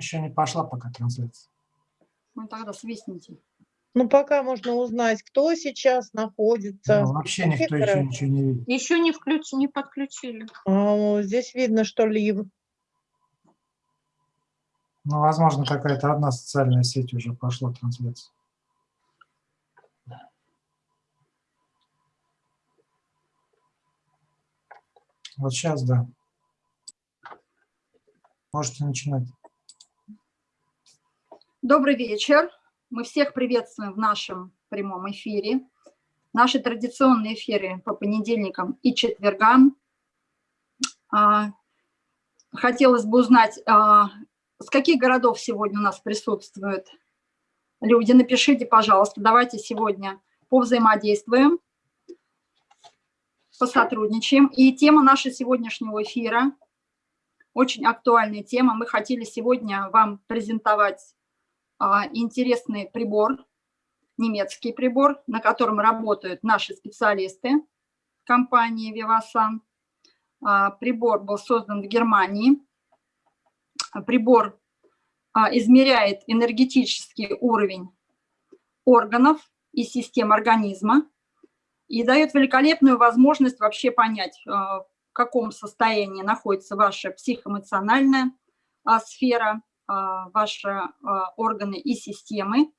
Еще не пошла пока трансляция. Ну тогда свистните. Ну, пока можно узнать, кто сейчас находится. Ну, вообще никто еще ничего не видит. Еще не, включ... не подключили. А, здесь видно, что лив. Ну, возможно, какая-то одна социальная сеть уже пошла трансляция. Вот сейчас, да. Можете начинать. Добрый вечер. Мы всех приветствуем в нашем прямом эфире. Наши традиционные эфиры по понедельникам и четвергам. А, хотелось бы узнать, а, с каких городов сегодня у нас присутствуют люди. Напишите, пожалуйста, давайте сегодня повзаимодействуем посотрудничаем. И тема нашего сегодняшнего эфира, очень актуальная тема. Мы хотели сегодня вам презентовать интересный прибор, немецкий прибор, на котором работают наши специалисты компании Vivasan. А, прибор был создан в Германии. Прибор а, измеряет энергетический уровень органов и систем организма и дает великолепную возможность вообще понять, в каком состоянии находится ваша психоэмоциональная а, сфера, а, ваши а, органы и системы.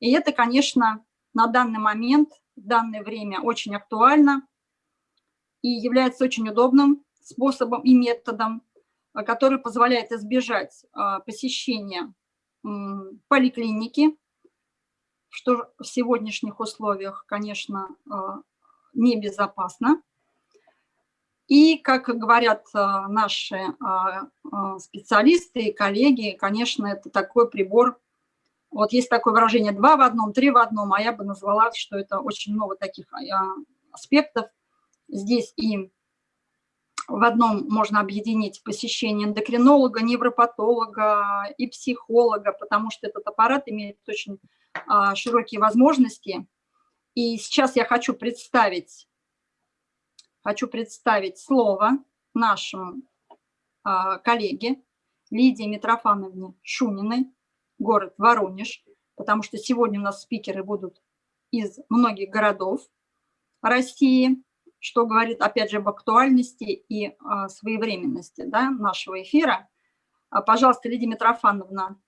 И это, конечно, на данный момент, в данное время очень актуально и является очень удобным способом и методом, который позволяет избежать посещения поликлиники, что в сегодняшних условиях, конечно, небезопасно. И, как говорят а, наши а, а, специалисты и коллеги, конечно, это такой прибор, вот есть такое выражение «два в одном», «три в одном», а я бы назвала, что это очень много таких аспектов. Здесь и в одном можно объединить посещение эндокринолога, невропатолога и психолога, потому что этот аппарат имеет очень широкие возможности – и сейчас я хочу представить, хочу представить слово нашему а, коллеге Лидии Митрофановне Шуниной, город Воронеж, потому что сегодня у нас спикеры будут из многих городов России, что говорит, опять же, об актуальности и а, своевременности да, нашего эфира. А, пожалуйста, Лидия Митрофановна,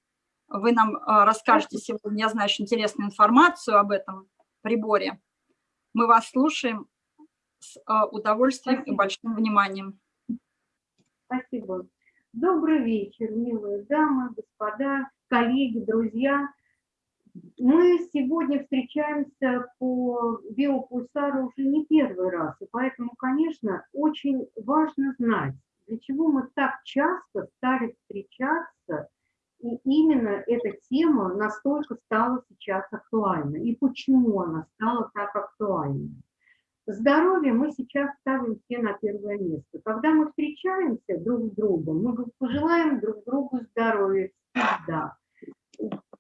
вы нам а, расскажете сегодня, я знаю, очень интересную информацию об этом приборе. Мы вас слушаем с а, удовольствием Спасибо. и большим вниманием. Спасибо. Добрый вечер, милые дамы, господа, коллеги, друзья. Мы сегодня встречаемся по биопульсару уже не первый раз, и поэтому, конечно, очень важно знать, для чего мы так часто стали встречаться и именно эта тема настолько стала сейчас актуальна. И почему она стала так актуальна? Здоровье мы сейчас ставим все на первое место. Когда мы встречаемся друг с другом, мы пожелаем друг другу здоровья всегда.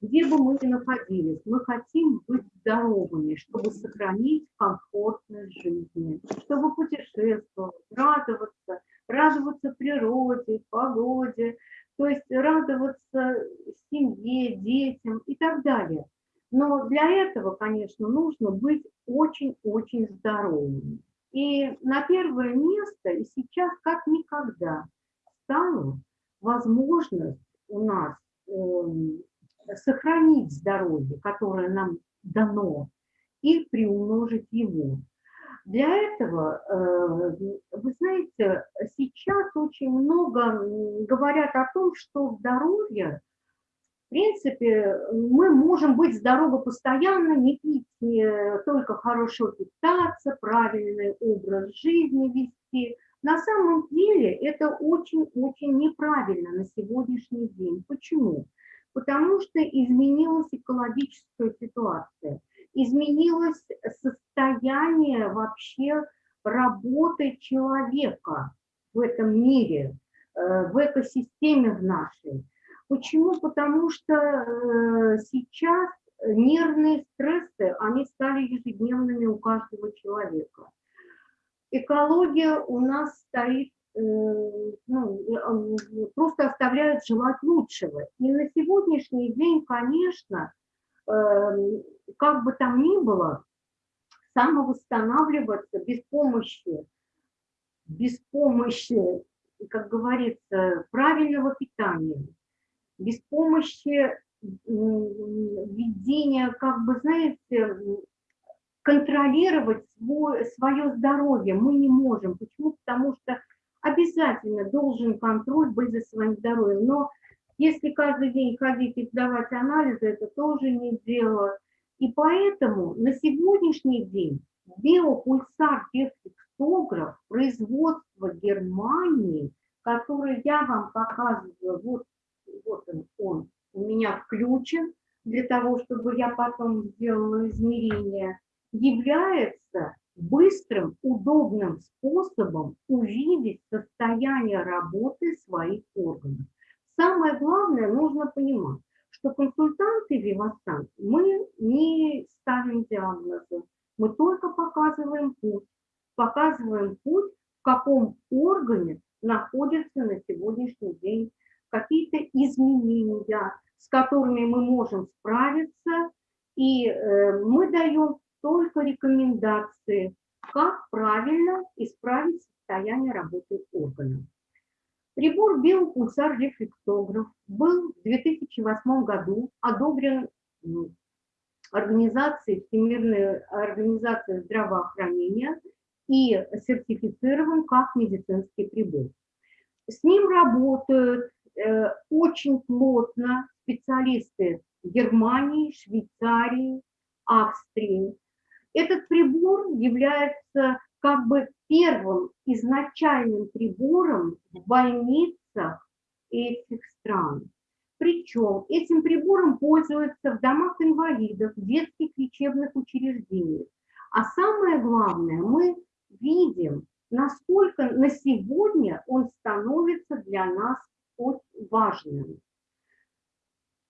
Где бы мы ни находились, мы хотим быть здоровыми, чтобы сохранить комфортность жизни, чтобы путешествовать, радоваться, радоваться природе, погоде, то есть радоваться семье, детям и так далее. Но для этого, конечно, нужно быть очень-очень здоровым. И на первое место, и сейчас как никогда, стала возможность у нас э, сохранить здоровье, которое нам дано, и приумножить его. Для этого, э, вы знаете, сейчас очень много говорят о том, что здоровье, в принципе, мы можем быть здоровы постоянно, не пить, не только хорошо питаться, правильный образ жизни вести. На самом деле это очень-очень неправильно на сегодняшний день. Почему? Потому что изменилась экологическая ситуация изменилось состояние вообще работы человека в этом мире, э, в экосистеме в нашей. Почему? Потому что э, сейчас нервные стрессы, они стали ежедневными у каждого человека. Экология у нас стоит э, ну, э, просто оставляют желать лучшего. И на сегодняшний день, конечно, как бы там ни было, самовосстанавливаться без помощи, без помощи, как говорится, правильного питания, без помощи введения, как бы, знаете, контролировать свой, свое здоровье мы не можем. Почему? Потому что обязательно должен контроль быть за своим здоровьем. Но если каждый день ходить и сдавать анализы, это тоже не дело. И поэтому на сегодняшний день биопульсар дефлексограф производства Германии, который я вам показываю, вот, вот он, он у меня включен, для того, чтобы я потом сделала измерение, является быстрым, удобным способом увидеть состояние работы своих органов. Самое главное, нужно понимать, что консультанты Вивасан мы не ставим диагнозы, мы только показываем путь, показываем путь, в каком органе находится на сегодняшний день какие-то изменения, с которыми мы можем справиться, и э, мы даем только рекомендации, как правильно исправить состояние работы органа. Прибор биопульсар рефлексограф был в 2008 году одобрен Организацией Всемирной организации здравоохранения и сертифицирован как медицинский прибор. С ним работают очень плотно специалисты Германии, Швейцарии, Австрии. Этот прибор является как бы первым изначальным прибором в больницах этих стран. Причем этим прибором пользуются в домах инвалидов, в детских лечебных учреждениях. А самое главное, мы видим, насколько на сегодня он становится для нас важным.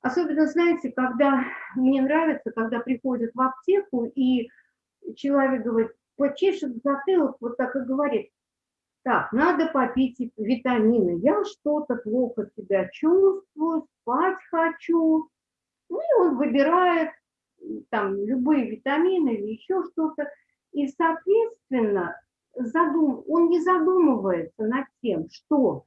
Особенно, знаете, когда мне нравится, когда приходят в аптеку, и человек говорит, почешет затылок, вот так и говорит, так, надо попить витамины, я что-то плохо себя чувствую, спать хочу. Ну и он выбирает там любые витамины или еще что-то. И, соответственно, задум... он не задумывается над тем, что,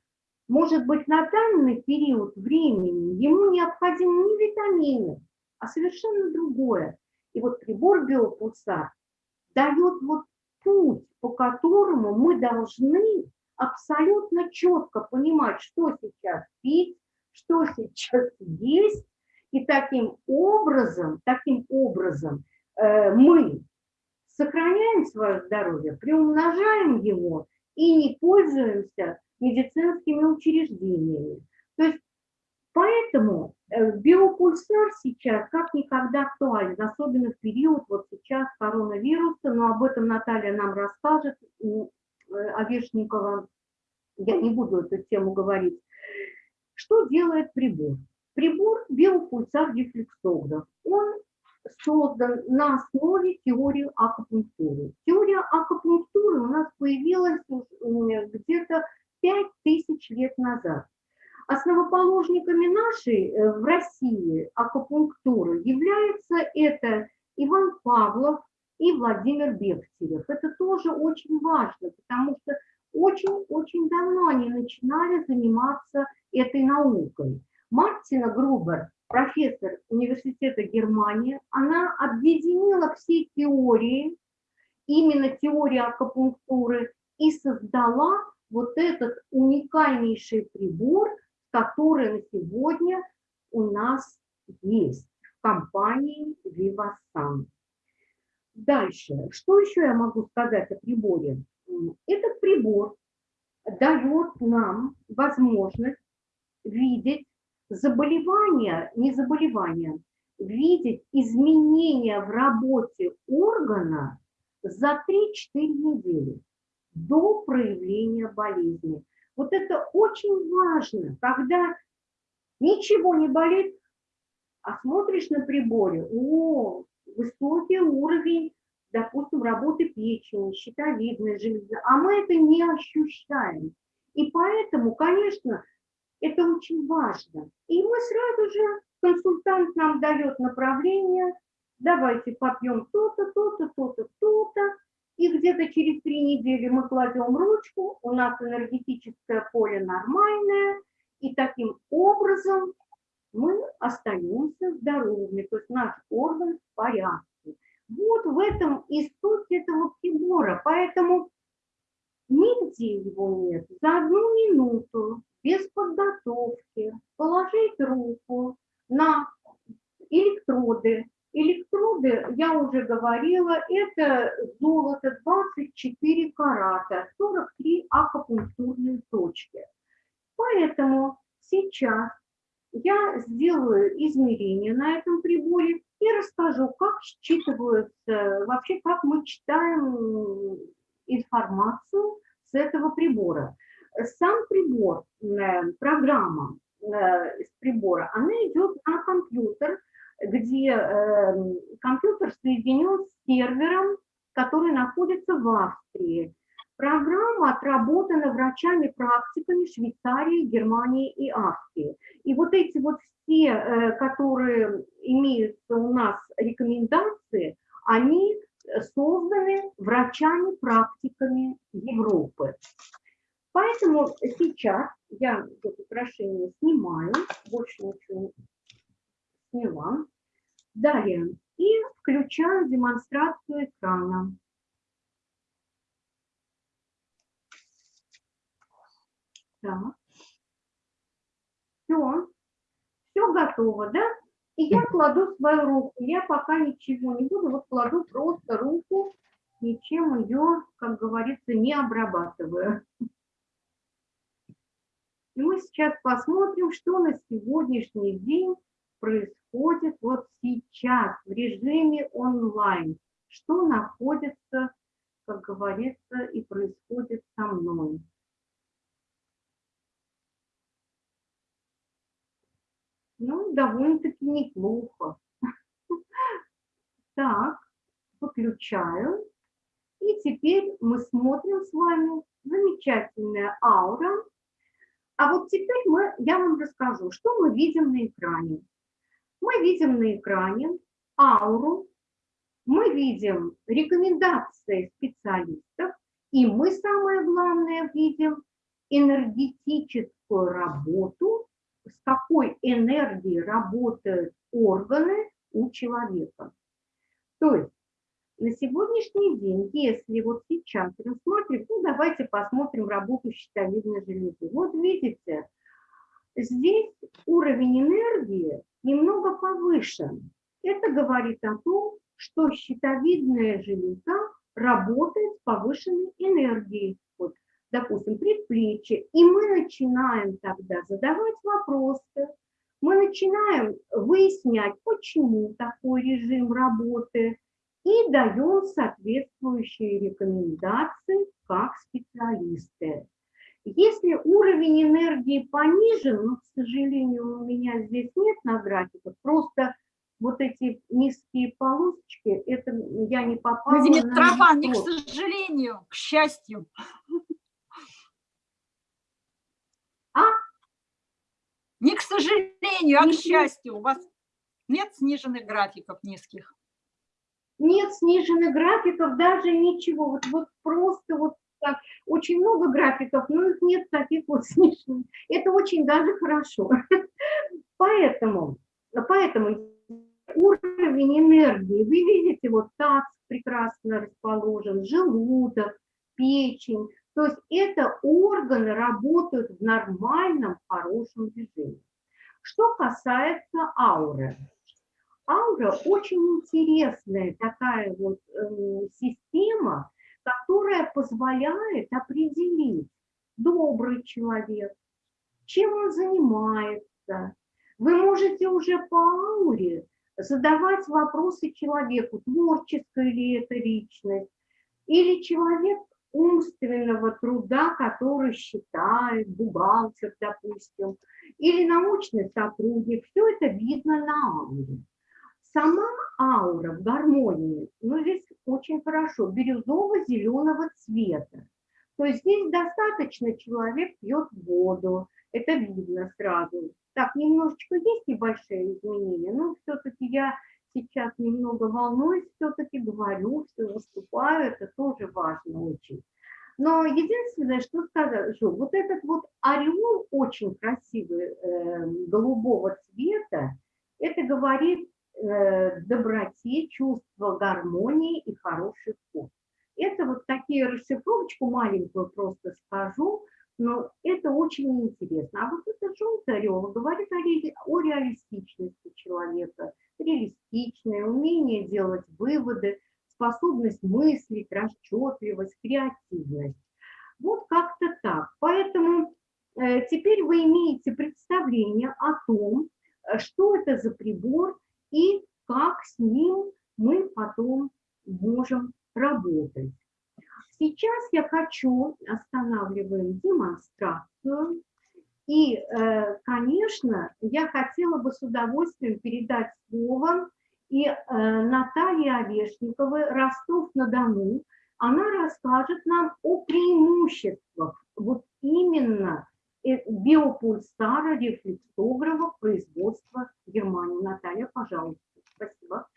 может быть, на данный период времени ему необходимы не витамины, а совершенно другое. И вот прибор биопульсар дает вот путь, по которому мы должны абсолютно четко понимать, что сейчас пить, что сейчас есть, и таким образом, таким образом э, мы сохраняем свое здоровье, приумножаем его и не пользуемся медицинскими учреждениями. То есть поэтому э, биопульсар сейчас как никогда актуален, особенно в период вот сейчас коронавируса, но об этом Наталья нам расскажет, э, Овешникова, я не буду эту тему говорить. Что делает прибор? Прибор биопульсар дефлексограф. Он создан на основе теории акупунктуры. Теория акупунктуры у нас появилась где-то 5000 лет назад. Основоположниками нашей э, в России акупунктуры являются это Иван Павлов и Владимир Бехтерев. Это тоже очень важно, потому что очень-очень давно они начинали заниматься этой наукой. Мартина Грубер профессор университета Германии, она объединила все теории, именно теории акупунктуры, и создала вот этот уникальнейший прибор, который на сегодня у нас есть в компании Vivasan. Дальше, что еще я могу сказать о приборе? Этот прибор дает нам возможность видеть заболевания, не заболевания, видеть изменения в работе органа за 3-4 недели до проявления болезни. Вот это очень важно, когда ничего не болит, а смотришь на приборе, о, высокий уровень, допустим, работы печени, щитовидной железы, а мы это не ощущаем. И поэтому, конечно, это очень важно. И мы сразу же, консультант нам дает направление, давайте попьем то-то, то-то, то-то, то-то, и где-то через три недели мы кладем ручку, у нас энергетическое поле нормальное, и таким образом мы остаемся здоровыми, то есть наш орган в порядке. Вот в этом и суть этого прибора, поэтому нигде его нет. За одну минуту, без подготовки, положить руку на электроды, Электроды, я уже говорила, это золото 24 карата, 43 акупунктурные точки. Поэтому сейчас я сделаю измерение на этом приборе и расскажу, как считываются, вообще как мы читаем информацию с этого прибора. Сам прибор, э, программа э, из прибора, она идет на компьютер, где э, компьютер соединен с сервером, который находится в Австрии. Программа отработана врачами-практиками Швейцарии, Германии и Австрии. И вот эти вот все, э, которые имеются у нас рекомендации, они созданы врачами-практиками Европы. Поэтому сейчас я это украшение снимаю, больше ничего сняла. Далее. И включаю демонстрацию экрана. Так. Все. Все готово, да? И я кладу свою руку. Я пока ничего не буду. Вот кладу просто руку, ничем ее, как говорится, не обрабатываю. И мы сейчас посмотрим, что на сегодняшний день происходит вот сейчас в режиме онлайн, что находится, как говорится, и происходит со мной. Ну, довольно-таки неплохо. Так, выключаю. И теперь мы смотрим с вами замечательная аура. А вот теперь мы, я вам расскажу, что мы видим на экране мы видим на экране ауру, мы видим рекомендации специалистов, и мы, самое главное, видим энергетическую работу, с какой энергией работают органы у человека. То есть на сегодняшний день, если вот сейчас рассматривать, ну давайте посмотрим работу щитовидной железы. Вот видите, здесь уровень энергии немного повышен. Это говорит о том, что щитовидная железа работает с повышенной энергией. Вот, допустим, предплечье. И мы начинаем тогда задавать вопросы, мы начинаем выяснять, почему такой режим работы, и даем соответствующие рекомендации как специалисты. Если уровень энергии понижен, но, к сожалению, у меня здесь нет на графиках, просто вот эти низкие полосочки, это я не попала Владимир не к сожалению, к счастью. А? Не к сожалению, а к счастью. У вас нет сниженных графиков низких. Нет сниженных графиков, даже ничего. Вот, вот просто вот так. Очень много графиков, но их нет таких вот сниженных. Это очень даже хорошо. Поэтому, поэтому уровень энергии, вы видите, вот таз прекрасно расположен, желудок, печень. То есть это органы работают в нормальном, хорошем режиме. Что касается ауры. Аура очень интересная такая вот эм, система, которая позволяет определить, добрый человек, чем он занимается. Вы можете уже по ауре задавать вопросы человеку, творческая ли это личность, или человек умственного труда, который считает, бухгалтер, допустим, или научный сотрудник. Все это видно на ауре. Сама аура в гармонии, ну здесь очень хорошо, бирюзово-зеленого цвета. То есть здесь достаточно человек пьет воду, это видно сразу. Так, немножечко есть небольшие изменения, но все-таки я сейчас немного волнуюсь, все-таки говорю, все выступаю, это тоже важно очень. Но единственное, что скажу, вот этот вот ореол очень красивый, э, голубого цвета, это говорит э, доброте, чувство гармонии и хороший вкус. Это вот такие расшифровочку маленькую просто скажу, но это очень интересно. А вот это желтый орел говорит о, о реалистичности человека, реалистичное умение делать выводы, способность мыслить, расчетливость, креативность. Вот как-то так. Поэтому э, теперь вы имеете представление о том, э, что это за прибор и как с ним мы потом можем работать. Сейчас я хочу, останавливаем демонстрацию, и, э, конечно, я хотела бы с удовольствием передать слово и э, Наталье Овешниковой, Ростов-на-Дону. Она расскажет нам о преимуществах вот именно э, биопульсара рефлексографа производства Германии. Наталья, пожалуйста. Спасибо.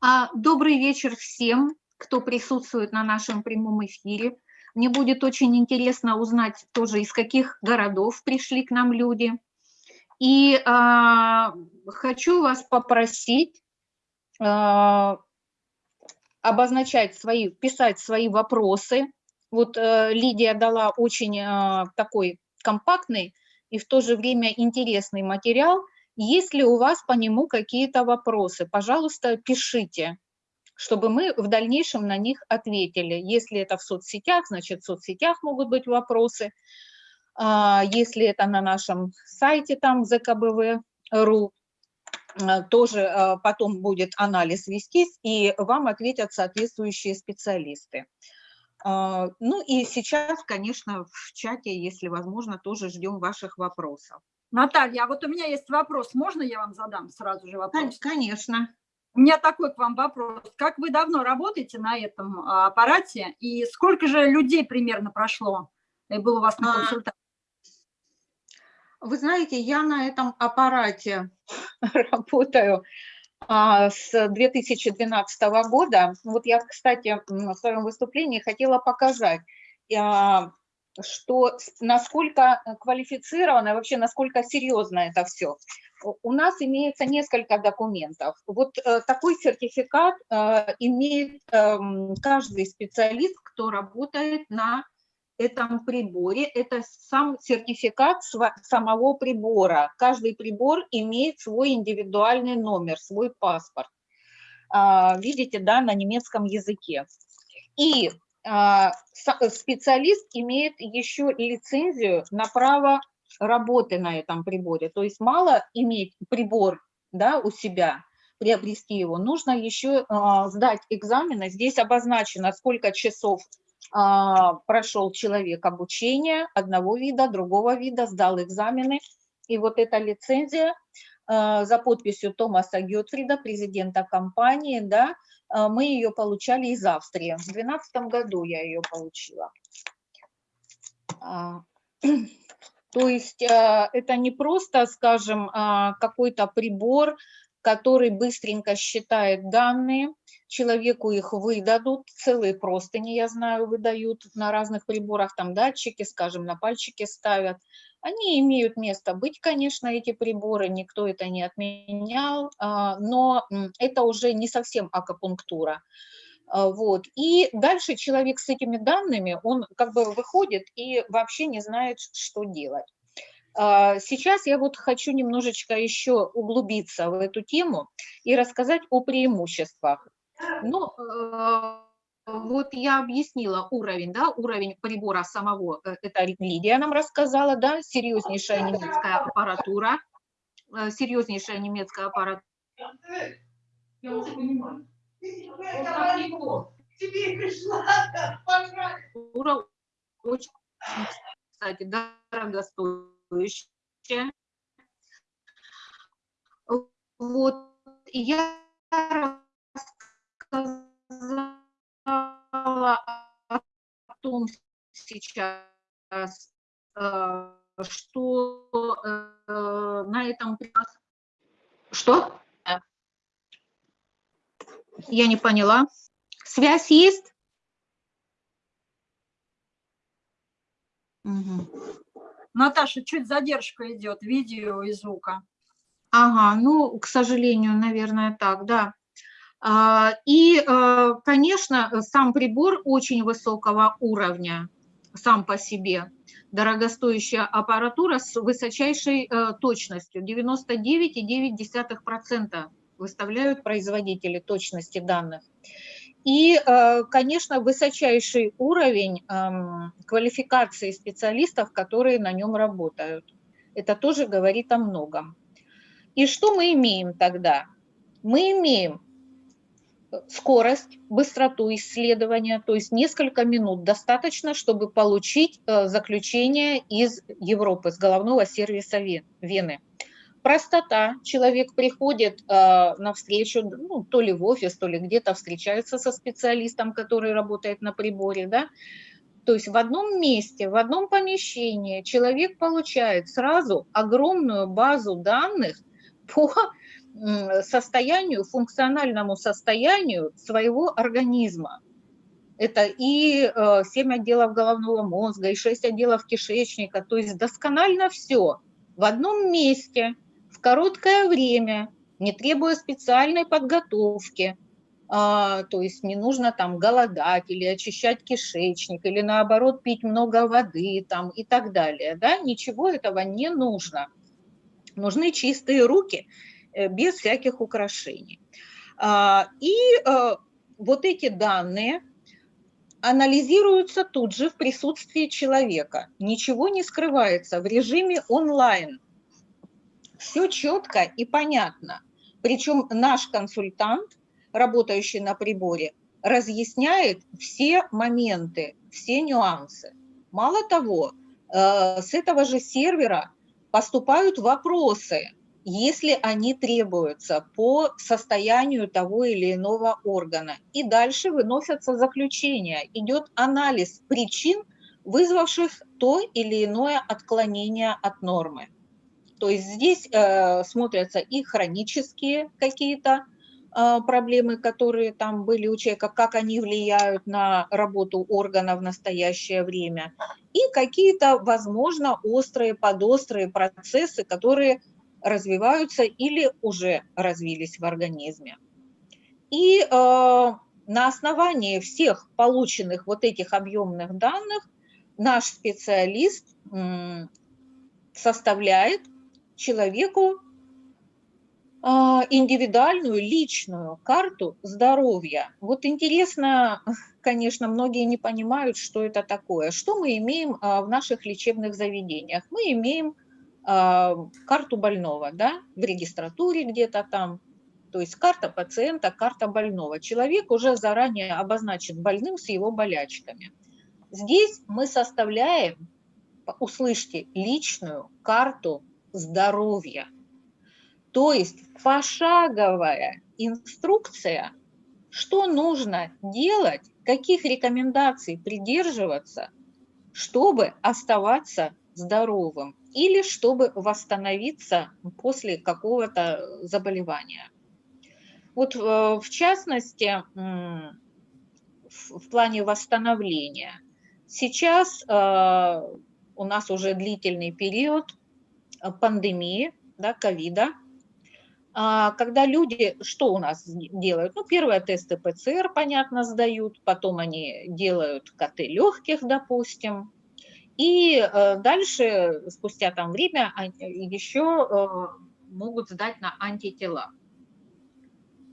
А, добрый вечер всем, кто присутствует на нашем прямом эфире. Мне будет очень интересно узнать тоже, из каких городов пришли к нам люди. И э, хочу вас попросить э, обозначать свои, писать свои вопросы. Вот э, Лидия дала очень э, такой компактный и в то же время интересный материал. Если у вас по нему какие-то вопросы, пожалуйста, пишите чтобы мы в дальнейшем на них ответили. Если это в соцсетях, значит, в соцсетях могут быть вопросы. А, если это на нашем сайте, там, ЗКБВ.ру, а, тоже а, потом будет анализ вестись, и вам ответят соответствующие специалисты. Ну и сейчас, конечно, в чате, если возможно, тоже ждем ваших вопросов. Наталья, а вот у меня есть вопрос. Можно я вам задам сразу же вопрос? Конечно. У меня такой к вам вопрос. Как вы давно работаете на этом а, аппарате и сколько же людей примерно прошло и было у вас на а, консультации? Вы знаете, я на этом аппарате работаю а, с 2012 года. Вот я, кстати, в своем выступлении хотела показать, что насколько квалифицировано, вообще насколько серьезно это все у нас имеется несколько документов. Вот э, такой сертификат э, имеет э, каждый специалист, кто работает на этом приборе. Это сам сертификат самого прибора. Каждый прибор имеет свой индивидуальный номер, свой паспорт. Э, видите, да, на немецком языке. И э, специалист имеет еще лицензию на право работы на этом приборе. То есть мало иметь прибор да, у себя, приобрести его, нужно еще э, сдать экзамены. Здесь обозначено, сколько часов э, прошел человек обучения одного вида, другого вида, сдал экзамены. И вот эта лицензия за подписью Томаса Гетфрида, президента компании, да, мы ее получали из Австрии. В 2012 году я ее получила. То есть а, это не просто, скажем, а, какой-то прибор, который быстренько считает данные, человеку их выдадут, целые простыни, я знаю, выдают на разных приборах, там датчики, скажем, на пальчики ставят. Они имеют место быть, конечно, эти приборы, никто это не отменял, а, но это уже не совсем акупунктура. А, вот. И дальше человек с этими данными, он как бы выходит и вообще не знает, что делать. А, сейчас я вот хочу немножечко еще углубиться в эту тему и рассказать о преимуществах. Ну, вот я объяснила уровень, да, уровень прибора самого, э, это Лидия нам рассказала, да, серьезнейшая немецкая аппаратура, э, серьезнейшая немецкая аппаратура. Я уже понимаю. Тебе пришла, очень, кстати, дорогостоящая. Вот, я рассказала сказала о том сейчас, э, что э, на этом... Что? Я не поняла. Связь есть? Угу. Наташа, чуть задержка идет, видео и звука. Ага, ну, к сожалению, наверное, так, да. А, И, э, конечно, сам прибор очень высокого уровня, сам по себе. Дорогостоящая аппаратура с высочайшей э, точностью, 99,9% выставляют производители точности данных. И, э, конечно, высочайший уровень эм, квалификации специалистов, которые на нем работают. Это тоже говорит о многом. И что мы имеем тогда? Мы имеем скорость, быстроту исследования, то есть несколько минут достаточно, чтобы получить э, заключение из Европы, с головного сервиса Вен- Вены. Простота. Человек приходит э, на встречу, ну, то ли в офис, то ли где-то встречается со специалистом, который работает на приборе, да, то есть в одном месте, в одном помещении человек получает сразу огромную базу данных по состоянию, функциональному состоянию своего организма. Это и э, 7 отделов головного мозга, и 6 отделов кишечника, то есть досконально все в одном месте, в короткое время, не требуя специальной подготовки. А, то есть не нужно там голодать или очищать кишечник, или наоборот пить много воды там, и так далее. Да? Ничего этого не нужно. Нужны чистые руки э, без всяких украшений. А, И э, вот эти данные анализируются тут же в присутствии человека. Ничего не скрывается в режиме онлайн. Все четко и понятно. Причем наш консультант, работающий на приборе, разъясняет все моменты, все нюансы. Мало того, э, с этого же сервера поступают вопросы, если они требуются по состоянию того или иного органа. И дальше выносятся заключения, идет анализ причин, вызвавших то или иное отклонение от нормы. То есть здесь э, смотрятся и хронические какие-то э, проблемы, которые там были у человека, как они влияют на работу органа в настоящее время, и какие-то, возможно, острые, подострые процессы, которые развиваются или уже развились в организме. И э, на основании всех полученных вот этих объемных данных наш специалист составляет человеку а, индивидуальную личную карту здоровья. Вот интересно, конечно, многие не понимают, что это такое. Что мы имеем а, в наших лечебных заведениях? Мы имеем карту больного, да, в регистратуре где-то там, то есть карта пациента, карта больного. Человек уже заранее обозначен больным с его болячками. Здесь мы составляем, услышьте, личную карту здоровья. То есть пошаговая инструкция, что нужно делать, каких рекомендаций придерживаться, чтобы оставаться здоровым или чтобы восстановиться после какого-то заболевания. Вот э, в частности, в плане восстановления, сейчас э, у нас уже длительный период э, пандемии, да, ковида, а, когда люди, что у нас делают? Ну, первые тесты ПЦР, понятно, сдают, потом они делают КТ легких, допустим, и э, дальше, спустя там время, еще э, могут сдать на антитела.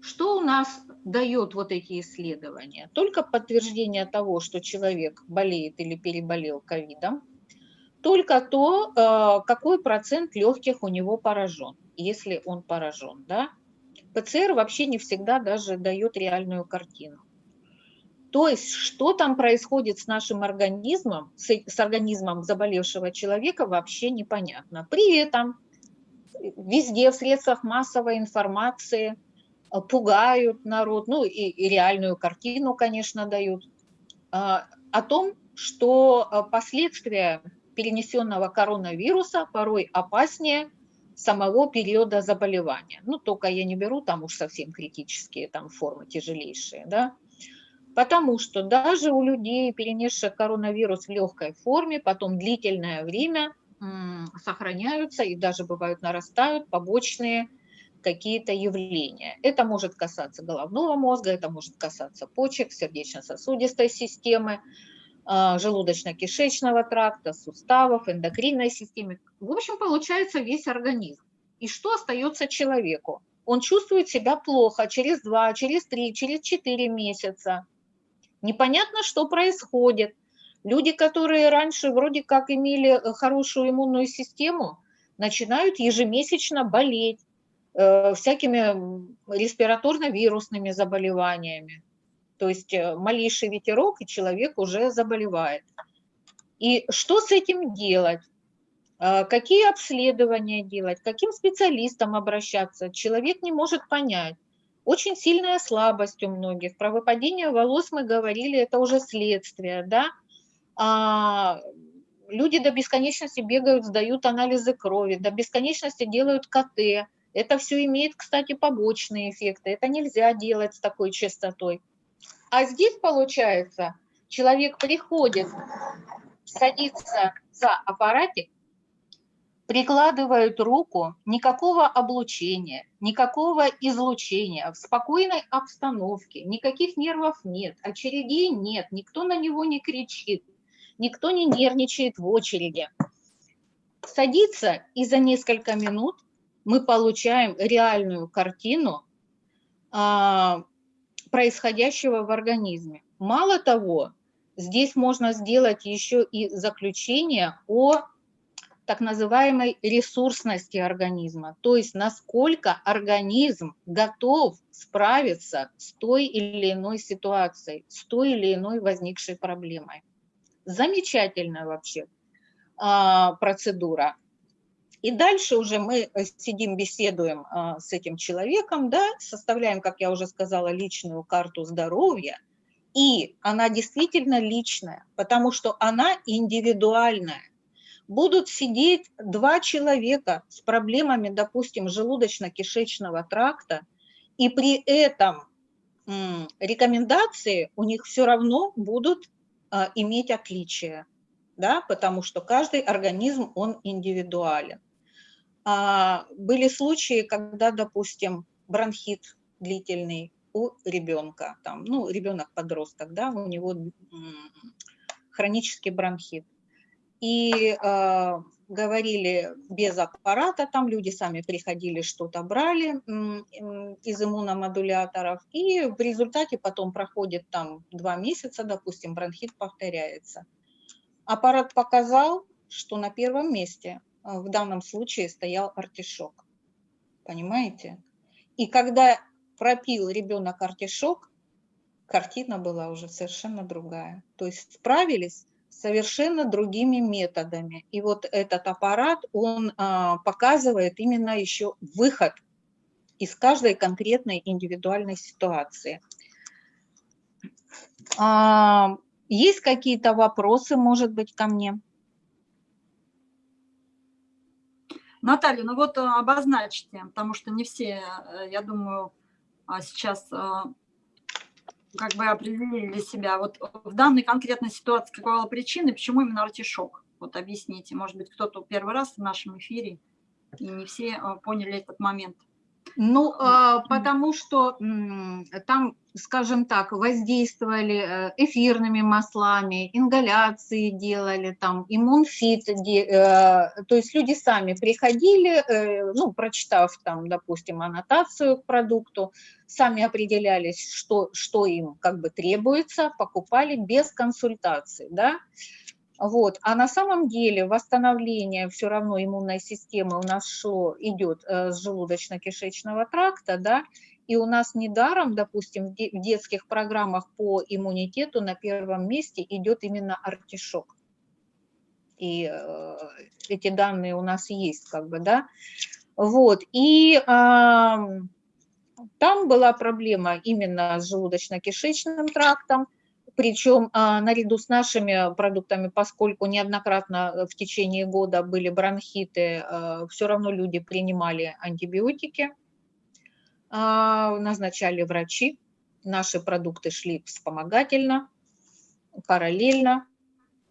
Что у нас дает вот эти исследования? Только подтверждение того, что человек болеет или переболел ковидом, только то, э, какой процент легких у него поражен, если он поражен. Да? ПЦР вообще не всегда даже дает реальную картину. То есть, что там происходит с нашим организмом, с, с организмом заболевшего человека, вообще непонятно. При этом везде в средствах массовой информации э, пугают народ, ну и, и реальную картину, конечно, дают, а, о том, что э, последствия перенесенного коронавируса порой опаснее самого периода заболевания. Ну, только я не беру там уж совсем критические там формы тяжелейшие, да. Потому что даже у людей, перенесших коронавирус в легкой форме, потом длительное время сохраняются и даже бывают нарастают побочные какие-то явления. Это может касаться головного мозга, это может касаться почек, сердечно-сосудистой системы, а, желудочно-кишечного тракта, суставов, эндокринной системы. В общем, получается весь организм. И что остается человеку? Он чувствует себя плохо через 2, через 3, через 4 месяца. Непонятно, что происходит. Люди, которые раньше вроде как имели э, хорошую иммунную систему, начинают ежемесячно болеть э, всякими респираторно-вирусными заболеваниями. То есть э, малейший ветерок, и человек уже заболевает. И что с этим делать? Э, какие обследования делать? Каким специалистам обращаться? Человек не может понять. Очень сильная слабость у многих. Про выпадение волос мы говорили, это уже следствие, да? А, люди до бесконечности бегают, сдают анализы крови, до бесконечности делают КТ. Это все имеет, кстати, побочные эффекты. Это нельзя делать с такой частотой. А здесь, получается, человек приходит, садится за аппаратик, прикладывают руку, никакого облучения, никакого излучения, в спокойной обстановке, никаких нервов нет, очередей нет, никто на него не кричит, никто не нервничает в очереди. Садится, и за несколько минут мы получаем реальную картину а, происходящего в организме. Мало того, здесь можно сделать еще и заключение о так называемой ресурсности организма, то есть насколько организм готов справиться с той или иной ситуацией, с той или иной возникшей проблемой. Замечательная вообще а, процедура. И дальше уже мы сидим, беседуем а, с этим человеком, да, составляем, как я уже сказала, личную карту здоровья, и она действительно личная, потому что она индивидуальная. Будут сидеть два человека с проблемами, допустим, желудочно-кишечного тракта, и при этом рекомендации у них все равно будут а, иметь отличия, да, потому что каждый организм, он индивидуален. А, были случаи, когда, допустим, бронхит длительный у ребенка, там, ну, ребенок подросток, да, у него хронический бронхит. И э, говорили без аппарата, там люди сами приходили, что-то брали э, из иммуномодуляторов, и в результате потом проходит там два месяца, допустим, бронхит повторяется. Аппарат показал, что на первом месте а, в данном случае стоял артишок. Понимаете? И когда пропил ребенок артишок, картина была уже совершенно другая. То есть справились совершенно другими методами. И вот этот аппарат, он а, показывает именно еще выход из каждой конкретной индивидуальной ситуации. А, есть какие-то вопросы, может быть, ко мне? Наталья, ну вот э, обозначьте, потому что не все, э, я думаю, а, сейчас э, как бы определили для себя. Вот в данной конкретной ситуации какова была причина, почему именно артишок? Вот объясните, может быть, кто-то первый раз в нашем эфире, и не все поняли этот момент. Ну, а, потому что там, скажем так, воздействовали э, эфирными маслами, ингаляции делали, там, иммунфит, э, то есть люди сами приходили, э, ну, прочитав там, допустим, аннотацию к продукту, сами определялись, что, что им как бы требуется, покупали без консультации, да, вот. А на самом деле восстановление все равно иммунной системы у нас шло, идет с желудочно-кишечного тракта, да, и у нас недаром, допустим, в детских программах по иммунитету на первом месте идет именно артишок. И э, эти данные у нас есть, как бы, да. Вот, и э, там была проблема именно с желудочно-кишечным трактом, причем а, наряду с нашими продуктами, поскольку неоднократно в течение года были бронхиты, а, все равно люди принимали антибиотики, а, назначали врачи, наши продукты шли вспомогательно, параллельно.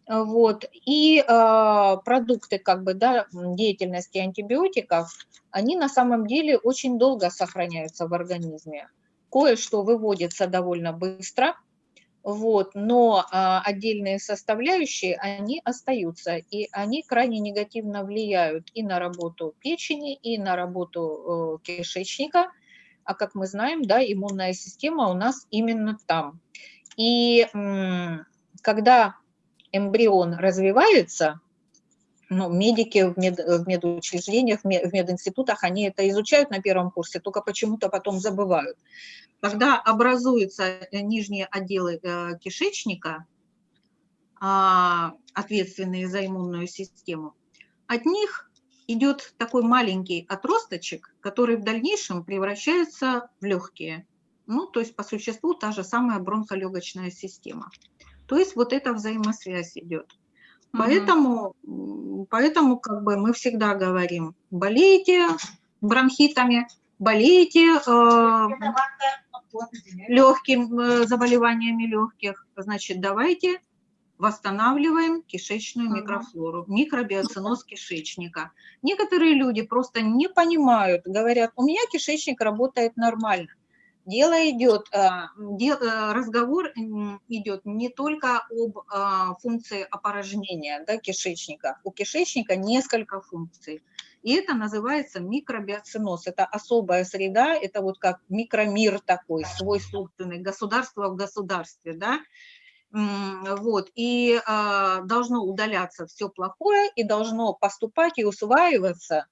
Вот. И э, продукты как бы, да, деятельности антибиотиков, они на самом деле очень долго сохраняются в организме. Кое-что выводится довольно быстро, вот, но а, отдельные составляющие, они остаются, и они крайне негативно влияют и на работу печени, и на работу э, кишечника, а как мы знаем, да, иммунная система у нас именно там. И когда эмбрион развивается, ну, медики в, мед, в медучреждениях, в мединститутах, они это изучают на первом курсе, только почему-то потом забывают. Когда образуются э, нижние отделы э, кишечника, а, ответственные за иммунную систему, от них идет такой маленький отросточек, который в дальнейшем превращается в легкие. Ну, то есть по существу та же самая бронхолегочная система. То есть вот эта взаимосвязь идет. Поэтому, поэтому как бы мы всегда говорим, болейте бронхитами, болейте э, легким э, заболеваниями легких, значит, давайте восстанавливаем кишечную микрофлору, микробиоциноз кишечника. Некоторые люди просто не понимают, говорят, у меня кишечник работает нормально. Дело идет, э, э, разговор идет не только об э, функции опорожнения да, кишечника. У кишечника несколько функций. И это называется микробиоциноз. Это особая среда, это вот как микромир такой, свой собственный, государство в государстве, да. Вот, и должно удаляться все плохое, и должно поступать и усваиваться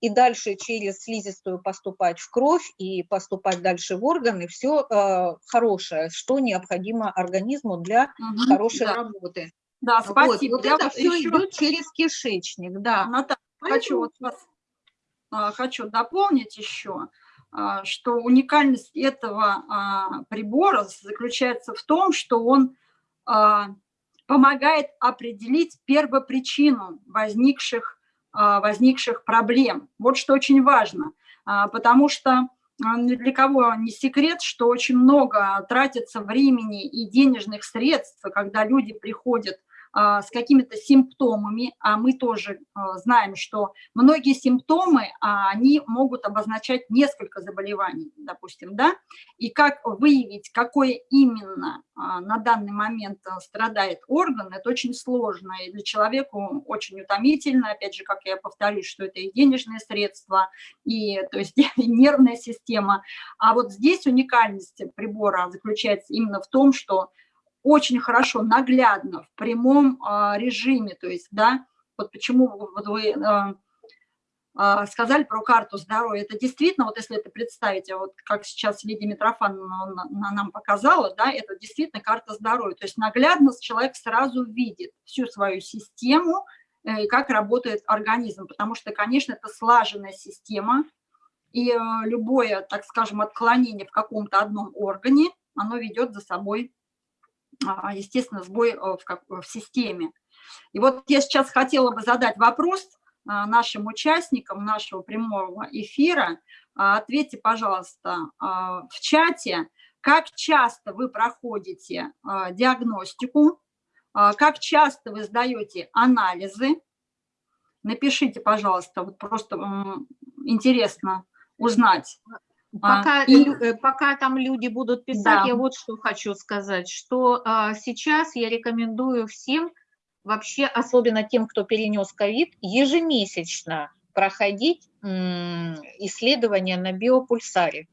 и дальше через слизистую поступать в кровь и поступать дальше в органы, все э, хорошее, что необходимо организму для угу, хорошей да. работы. Да, спасибо. Вот, вот это все еще... идет через кишечник, да. Наталья, хочу, вот вас, а, хочу дополнить еще, а, что уникальность этого а, прибора заключается в том, что он а, помогает определить первопричину возникших а, возникших проблем. Вот что очень важно, а, потому что а, для кого не секрет, что очень много тратится времени и денежных средств, когда люди приходят а, с какими-то симптомами, а мы тоже а, знаем, что многие симптомы, а, они могут обозначать несколько заболеваний, допустим, да, и как выявить, какое именно на данный момент страдает орган, это очень сложно, и для человека очень утомительно, опять же, как я повторюсь, что это и денежные средства, и, то есть, и нервная система, а вот здесь уникальность прибора заключается именно в том, что очень хорошо, наглядно, в прямом а, режиме, то есть, да, вот почему вот вы а, а, сказали про карту здоровья, это действительно, вот если это представить, вот как сейчас Лидия Митрофановна нам показала, да, это действительно карта здоровья, то есть наглядно человек сразу видит всю свою систему э, и как работает организм, потому что, конечно, это слаженная система, и э, любое, так скажем, отклонение в каком-то одном органе, оно ведет за собой естественно, сбой э, в, как, в системе. И вот я сейчас хотела бы задать вопрос а, нашим участникам нашего прямого эфира. А, ответьте, пожалуйста, в чате, как часто вы проходите диагностику, как часто вы сдаете анализы. Напишите, пожалуйста, вот просто интересно узнать. Пока, а, и... Э, пока там люди будут писать, да. я вот что хочу сказать, что а, сейчас я рекомендую всем, вообще особенно тем, кто перенес ковид, ежемесячно проходить исследования на биопульсаре.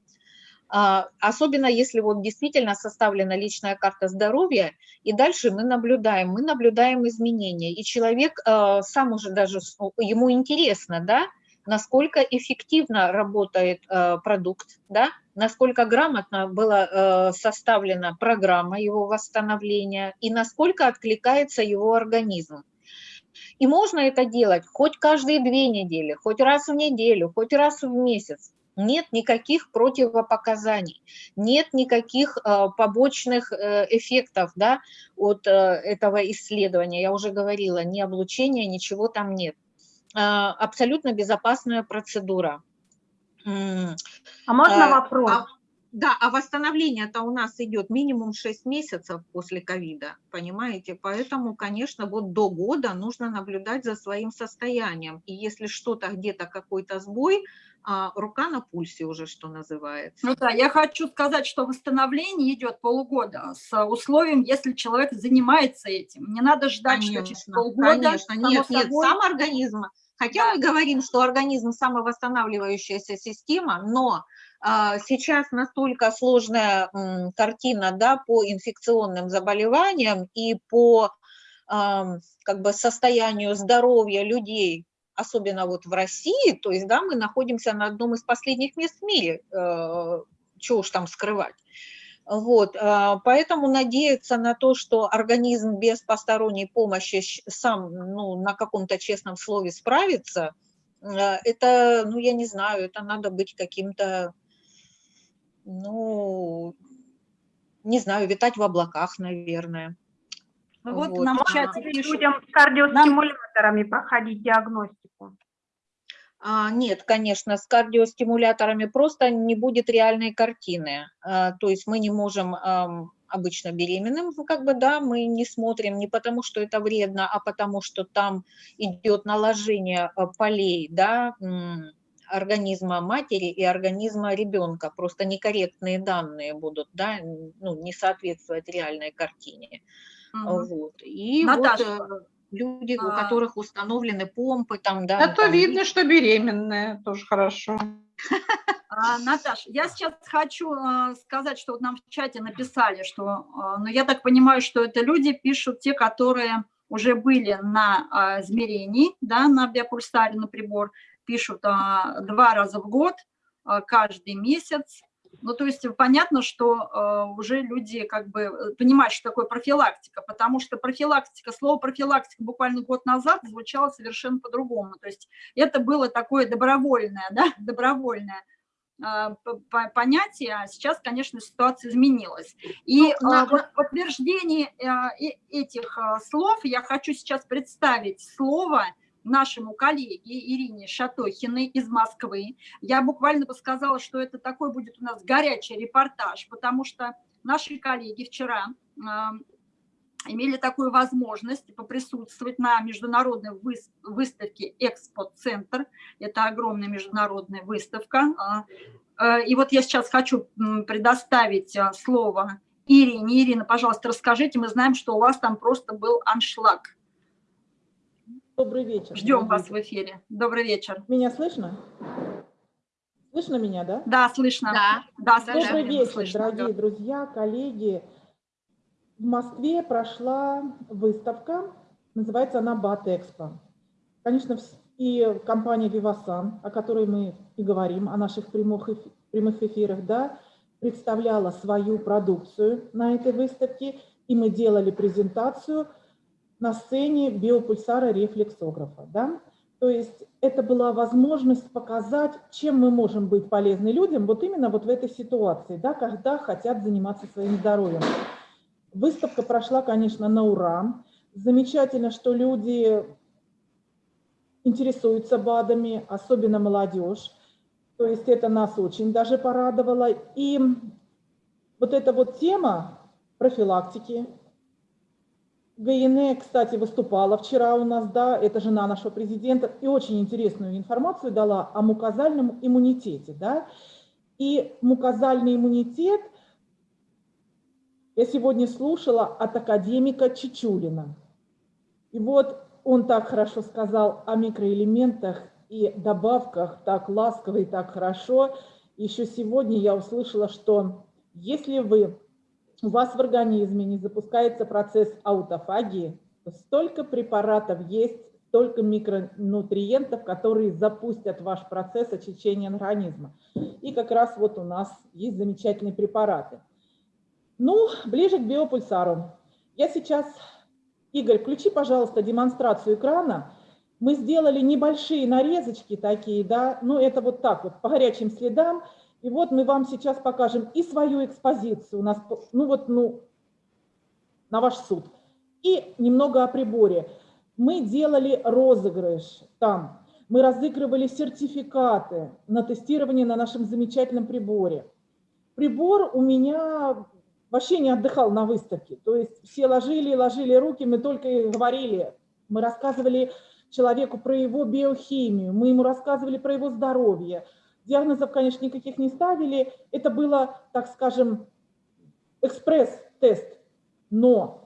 А, особенно если вот действительно составлена личная карта здоровья, и дальше мы наблюдаем, мы наблюдаем изменения, и человек а, сам уже даже, ему интересно, да, насколько эффективно работает э, продукт, да, насколько грамотно была э, составлена программа его восстановления и насколько откликается его организм. И можно это делать хоть каждые две недели, хоть раз в неделю, хоть раз в месяц. нет никаких противопоказаний, нет никаких э, побочных э, эффектов да, от э, этого исследования. Я уже говорила, ни облучения, ничего там нет. Э, абсолютно безопасная процедура. А можно А, вопрос? а- Да, а восстановление-то у нас идет минимум 6 месяцев после ковида, понимаете? Поэтому, конечно, вот до года нужно наблюдать за своим состоянием. И если что-то где-то какой-то сбой, а, рука на пульсе уже, что называется. Ну да, я хочу сказать, что восстановление идет полгода с условием, если человек занимается этим. Не надо ждать, что через Конечно, полгода, конечно. Нет, нет, собой. сам организм, хотя мы говорим, что организм самовосстанавливающаяся система, но а, сейчас настолько сложная картина да, по инфекционным заболеваниям и по как бы состоянию здоровья людей, особенно вот в России, то есть да, мы находимся на одном из последних мест в мире, э, чего уж там скрывать. Вот, а, поэтому надеяться на то, что организм без посторонней помощи сам ну, на каком-то честном слове справится, э, это, ну, я не знаю, это надо быть каким-то, ну, не знаю, витать в облаках, наверное. Ну вот Вот. нам в А, чате пишут. Людям с кардиостимуляторами проходить диагностику. А, Нет, конечно, с кардиостимуляторами просто не будет реальной картины. А, То есть мы не можем ам, обычно беременным, как бы, да, мы не смотрим не потому, что это вредно, а потому, что там идет наложение а, полей, да, организма матери и организма ребенка. Просто некорректные данные будут, да, ну, не соответствовать реальной картине. Мгм. Вот. И Наташа, вот э, люди, у а- которых установлены помпы, там, да, Зато там видно, что беременная, тоже хорошо. А, Наташ, я сейчас хочу а, сказать, что вот нам в чате написали, что, а, ну, я так понимаю, что это люди пишут, те, которые уже были на а, измерении, да, на биопульсаре, на прибор, пишут а, два раза в год, а, каждый месяц. Ну, то есть понятно, что а, уже люди как бы э, понимают, что такое профилактика, потому что профилактика, слово профилактика буквально год назад звучало совершенно по-другому. То есть это было такое добровольное, да, добровольное п- понятие, а сейчас, конечно, ситуация изменилась. И Ну, на- вот в подтверждении э- этих слов я хочу сейчас представить слово нашему коллеге Ирине Шатохиной из Москвы. Я буквально бы сказала, что это такой будет у нас горячий репортаж, потому что наши коллеги вчера а, имели такую возможность поприсутствовать на международной выс- выставке «Экспо-центр». Это огромная международная выставка. А, э, И вот я сейчас хочу предоставить а, слово Ирине. Ирина, пожалуйста, расскажите. Мы знаем, что у вас там просто был аншлаг. Добрый вечер. Ждем вас в эфире. Добрый вечер. Меня слышно? Слышно меня, да? Да, слышно. Да. Да, Да, слышно. Добрый вечер, слышно, дорогие да. друзья, коллеги. В Москве прошла выставка, называется она Батэкспо. Конечно, и компания Vivasan, о которой мы и говорим, о наших прямых, эфи- прямых эфирах, да, представляла свою продукцию на этой выставке, и мы делали презентацию на сцене биопульсара рефлексографа. Да? То есть это была возможность показать, чем мы можем быть полезны людям вот именно вот в этой ситуации, да, когда хотят заниматься своим здоровьем. Выставка прошла, конечно, на ура. Замечательно, что люди интересуются БАДами, особенно молодежь. То есть это нас очень даже порадовало. И вот эта вот тема профилактики, ГНЭ, кстати, выступала вчера у нас, да, это жена нашего президента, и очень интересную информацию дала о мукозальном иммунитете, да. И мукозальный иммунитет я сегодня слушала от академика Чичулина. И вот он так хорошо сказал о микроэлементах и добавках, так ласково и так хорошо. Еще сегодня я услышала, что если вы у вас в организме не запускается процесс аутофагии, то столько препаратов есть, столько микронутриентов, которые запустят ваш процесс очищения организма. И как раз вот у нас есть замечательные препараты. Ну, ближе к биопульсару. Я сейчас, Игорь, включи, пожалуйста, демонстрацию экрана. мы сделали небольшие нарезочки такие, да, ну это вот так вот, по горячим следам. И вот мы вам сейчас покажем и свою экспозицию, у нас, ну вот, ну, на ваш суд, и немного о приборе. Мы делали розыгрыш там, мы разыгрывали сертификаты на тестирование на нашем замечательном приборе. Прибор у меня вообще не отдыхал на выставке. То есть все ложили, ложили руки, мы только и говорили. Мы рассказывали человеку про его биохимию, мы ему рассказывали про его здоровье. Диагнозов, конечно, никаких не ставили. Это было, так скажем, экспресс-тест. Но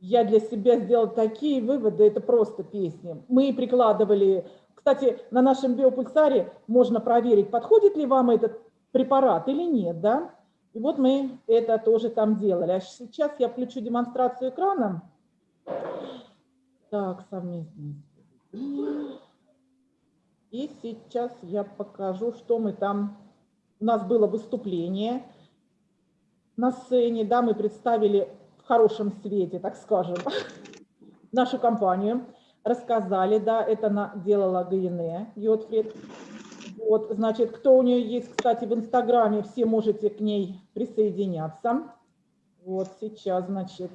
я для себя сделала такие выводы, это просто песни. Мы прикладывали... Кстати, на нашем биопульсаре можно проверить, подходит ли вам этот препарат или нет, да? И вот мы это тоже там делали. А сейчас я включу демонстрацию экрана. Так, совместно. И сейчас я покажу, что мы там... У нас было выступление на сцене, да, мы представили в хорошем свете, так скажем, нашу компанию, рассказали, да, это на, делала ГНЭ, Йотфред. Вот, значит, кто у нее есть, кстати, в Инстаграме, все можете к ней присоединяться. Вот сейчас, значит,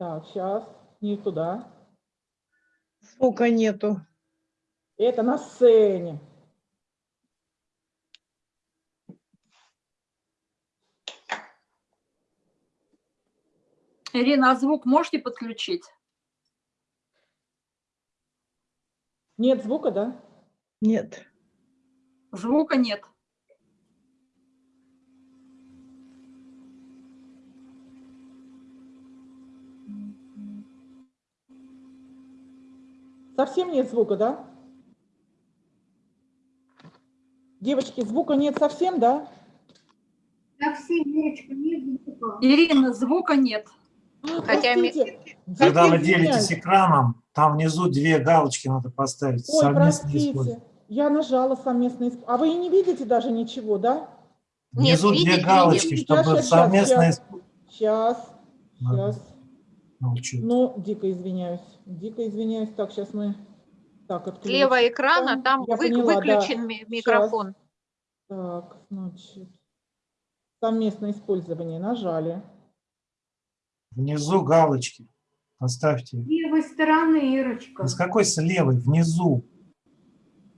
Так, сейчас, не туда. Звука нету. Это на сцене. Ирина, а звук можете подключить? Нет звука, да? Нет. Звука нет. Совсем нет звука, да? Девочки, звука нет совсем, да? Совсем, Верочка, нет звука. Ирина, звука нет. Хотя ми- Простите, Когда вы делитесь экраном, там внизу две галочки надо поставить. Ой, простите, я нажала совместно. исп- А вы и не видите даже ничего, да? Нет, Внизу видеть две галочки, видим. чтобы Сейчас, сейчас, совместно сейчас. Сейчас, сейчас. Молчу. Ну, дико извиняюсь. Дико извиняюсь. Так, сейчас мы... Так, отключим. Слева экрана, там Я вы- поняла, да. выключен ми- микрофон. Так, значит, совместное использование нажали. Внизу галочки. Поставьте. С левой стороны, Ирочка. С какой с левой? Внизу.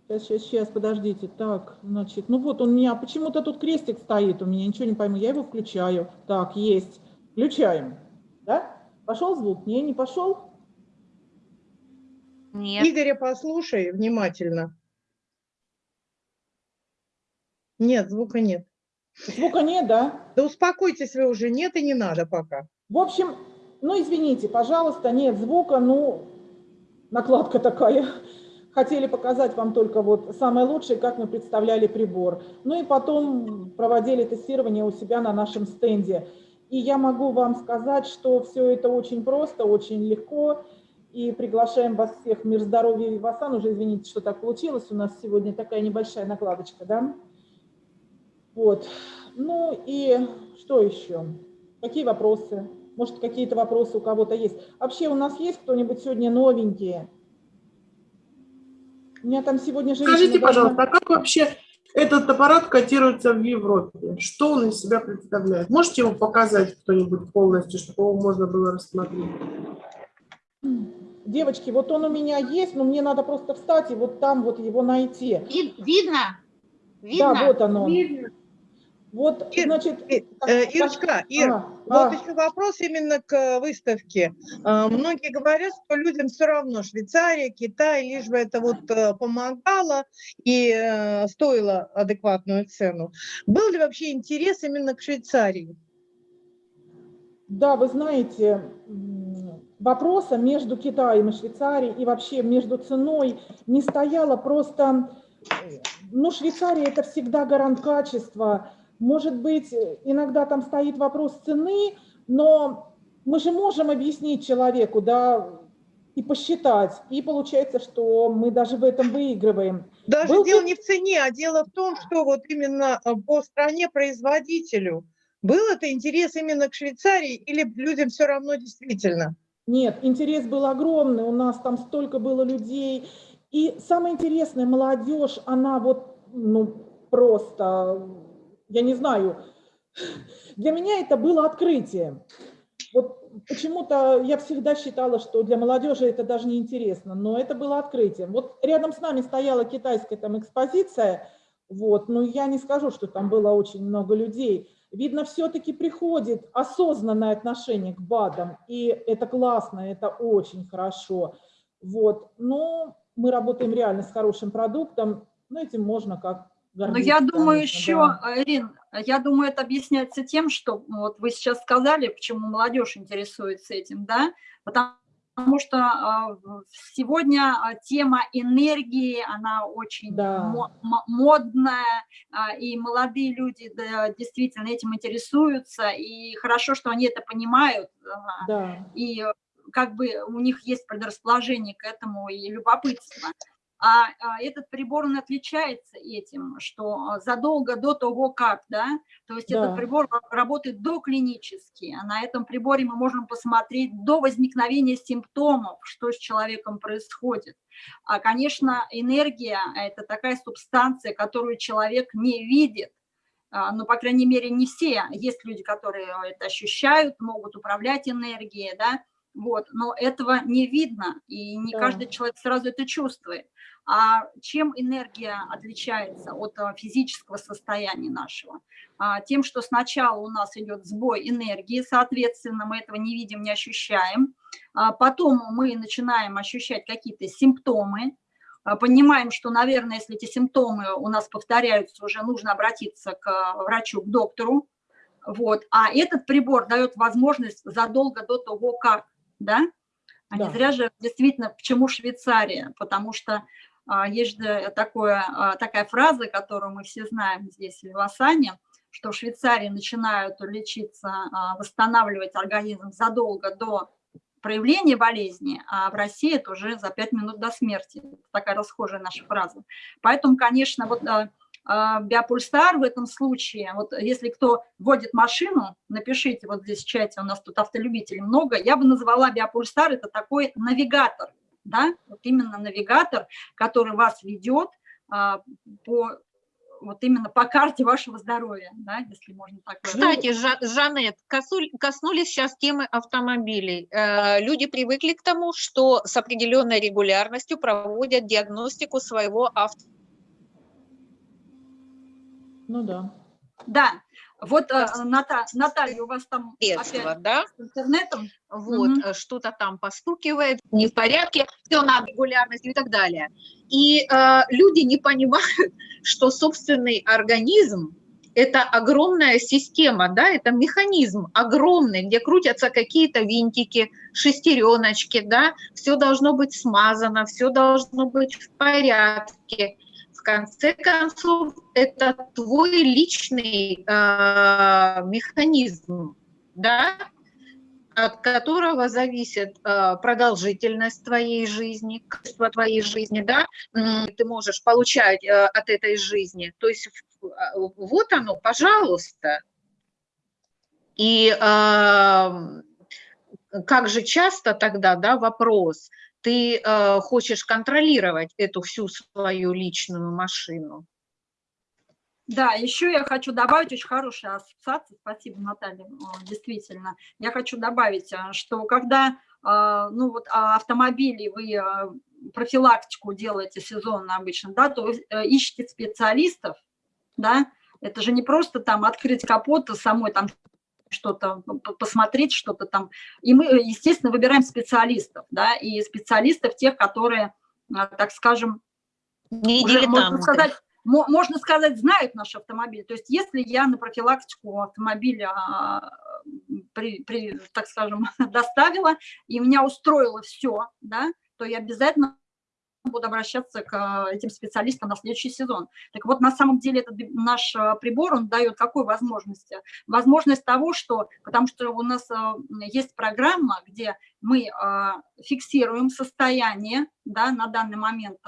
Сейчас, сейчас, сейчас, подождите. Так, значит, ну вот он у меня, почему-то тут крестик стоит у меня, ничего не пойму. Я его включаю. Так, есть. Включаем. Да? Пошел звук? Не, не пошел? Нет. Игоря послушай внимательно. Нет, звука нет. Звука нет, да? Да успокойтесь вы уже, нет и не надо пока. В общем, ну извините, пожалуйста, нет звука, ну, накладка такая. Хотели показать вам только вот самое лучшее, как мы представляли прибор. Ну и потом проводили тестирование у себя на нашем стенде. И я могу вам сказать, что все это очень просто, очень легко. И приглашаем вас всех в Мир здоровья Вивасан. Уже извините, что так получилось. У нас сегодня такая небольшая накладочка, да? Вот. Ну и что еще? Какие вопросы? Может, какие-то вопросы у кого-то есть? Вообще у нас есть кто-нибудь сегодня новенькие? У меня там сегодня женщина... Скажите, должна- пожалуйста, а как вообще этот аппарат котируется в Европе? Что он из себя представляет? Можете его показать кто-нибудь полностью, чтобы его можно было рассмотреть? Девочки, вот он у меня есть, но мне надо просто встать и вот там вот его найти. Ви- Видно? Видно? Да, вот оно. Видно? Вот, Ир- значит... Э, э, Ирочка, Ир, А, вот а, еще вопрос именно к выставке. А, Многие говорят, что людям все равно Швейцария, Китай, лишь бы это вот э, помогало и э, стоило адекватную цену. Был ли вообще интерес именно к Швейцарии? Да, вы знаете, вопроса между Китаем и Швейцарией и вообще между ценой не стояло просто, э, ну, Швейцария это всегда гарант качества. Может быть, иногда там стоит вопрос цены, Но мы же можем объяснить человеку, да, и посчитать, и получается, что мы даже в этом выигрываем. Даже Был дело не в цене, а дело в том, что вот именно э, по стране-производителю был это интерес именно к Швейцарии или людям все равно действительно? Нет, интерес был огромный, у нас там столько было людей. И самое интересное, молодежь, она вот, ну, просто, я не знаю, для меня это было открытие. Вот почему-то я всегда считала, что для молодежи это даже не интересно, но это было открытием. Вот рядом с нами стояла китайская там экспозиция, вот, но я не скажу, что там было очень много людей. Видно, все-таки приходит осознанное отношение к БАДам, и это классно, это очень хорошо. Вот, но мы работаем реально с хорошим продуктом, но этим можно как Но я думаю конечно, еще, да. Ирин, я думаю, это объясняется тем, что вот вы сейчас сказали, почему молодежь интересуется этим, да, потому что а, сегодня а, тема энергии, она очень Да. мо- мо- модная, а, и молодые люди действительно этим интересуются, и хорошо, что они это понимают, Да. и э, как бы у них есть предрасположение к этому и любопытство. А, а этот прибор, он отличается этим, что а, задолго до того, как, да, то есть Да. этот прибор ра- работает доклинически, а на этом приборе мы можем посмотреть до возникновения симптомов, что с человеком происходит. А, конечно, энергия – это такая субстанция, которую человек не видит, а, ну, по крайней мере, не все. Есть люди, которые это ощущают, могут управлять энергией, да, вот, но этого не видно, и не Да. каждый человек сразу это чувствует. А чем энергия отличается от а, физического состояния нашего? А, Тем, что сначала у нас идет сбой энергии, соответственно, мы этого не видим, не ощущаем. А Потом мы начинаем ощущать какие-то симптомы, а, понимаем, что, наверное, если эти симптомы у нас повторяются, уже нужно обратиться к врачу, к доктору. Вот. А этот прибор дает возможность задолго до того, как, да? А не Да. зря же действительно, почему Швейцария? Потому что а, есть же такое, а, такая фраза, которую мы все знаем здесь, в Вивасане, что в Швейцарии начинают лечиться, а, восстанавливать организм задолго до проявления болезни, а в России это уже за 5 минут до смерти. Это такая расхожая наша фраза. Поэтому, конечно, вот а, биопульсар в этом случае, вот если кто водит машину, напишите вот здесь в чате, у нас тут автолюбителей много, я бы назвала биопульсар, это такой навигатор, да, вот именно навигатор, который вас ведет а, по вот именно по карте вашего здоровья, да, если можно так. Кстати, Жа- Жанет, коснулись сейчас темы автомобилей. Э, Люди привыкли к тому, что с определенной регулярностью проводят диагностику своего авто. Ну да. Да, вот, э, Ната- Наталья, у вас там средства, опять да? с интернетом? Вот, э, что-то там постукивает, не в порядке, все надо регулярностью и так далее. И э, люди не понимают, что собственный организм – это огромная система, да, это механизм огромный, где крутятся какие-то винтики, шестереночки, да, все должно быть смазано, все должно быть в порядке. Конце концов, это твой личный э, механизм, да, от которого зависит э, продолжительность твоей жизни, качество твоей жизни, да, ты можешь получать э, от этой жизни. То есть вот оно, пожалуйста. И эм, как же часто тогда, да, вопрос, ты э, хочешь контролировать эту всю свою личную машину? Да, еще я хочу добавить очень хорошая ассоциация, спасибо, Наталья, действительно. Я хочу добавить, э, что когда э, ну, вот, а, автомобили вы э, профилактику делаете сезонно обычно, да, то вы ищете специалистов, да, это же не просто там открыть капот и самой там что-то посмотреть, что-то там. И мы, естественно, выбираем специалистов, да, и специалистов тех, которые, э, так скажем, Не уже, можно сказать, мо- можно сказать, знают наш автомобиль. То есть если я на профилактику автомобиля, а, при- при, так скажем, доставила, и меня устроило все, да, то я обязательно буду обращаться к э, этим специалистам на следующий сезон. Так вот, на самом деле этот наш э, прибор, он дает какую возможность? Возможность того, что, потому что у нас э, есть программа, где мы фиксируем состояние да, на данный момент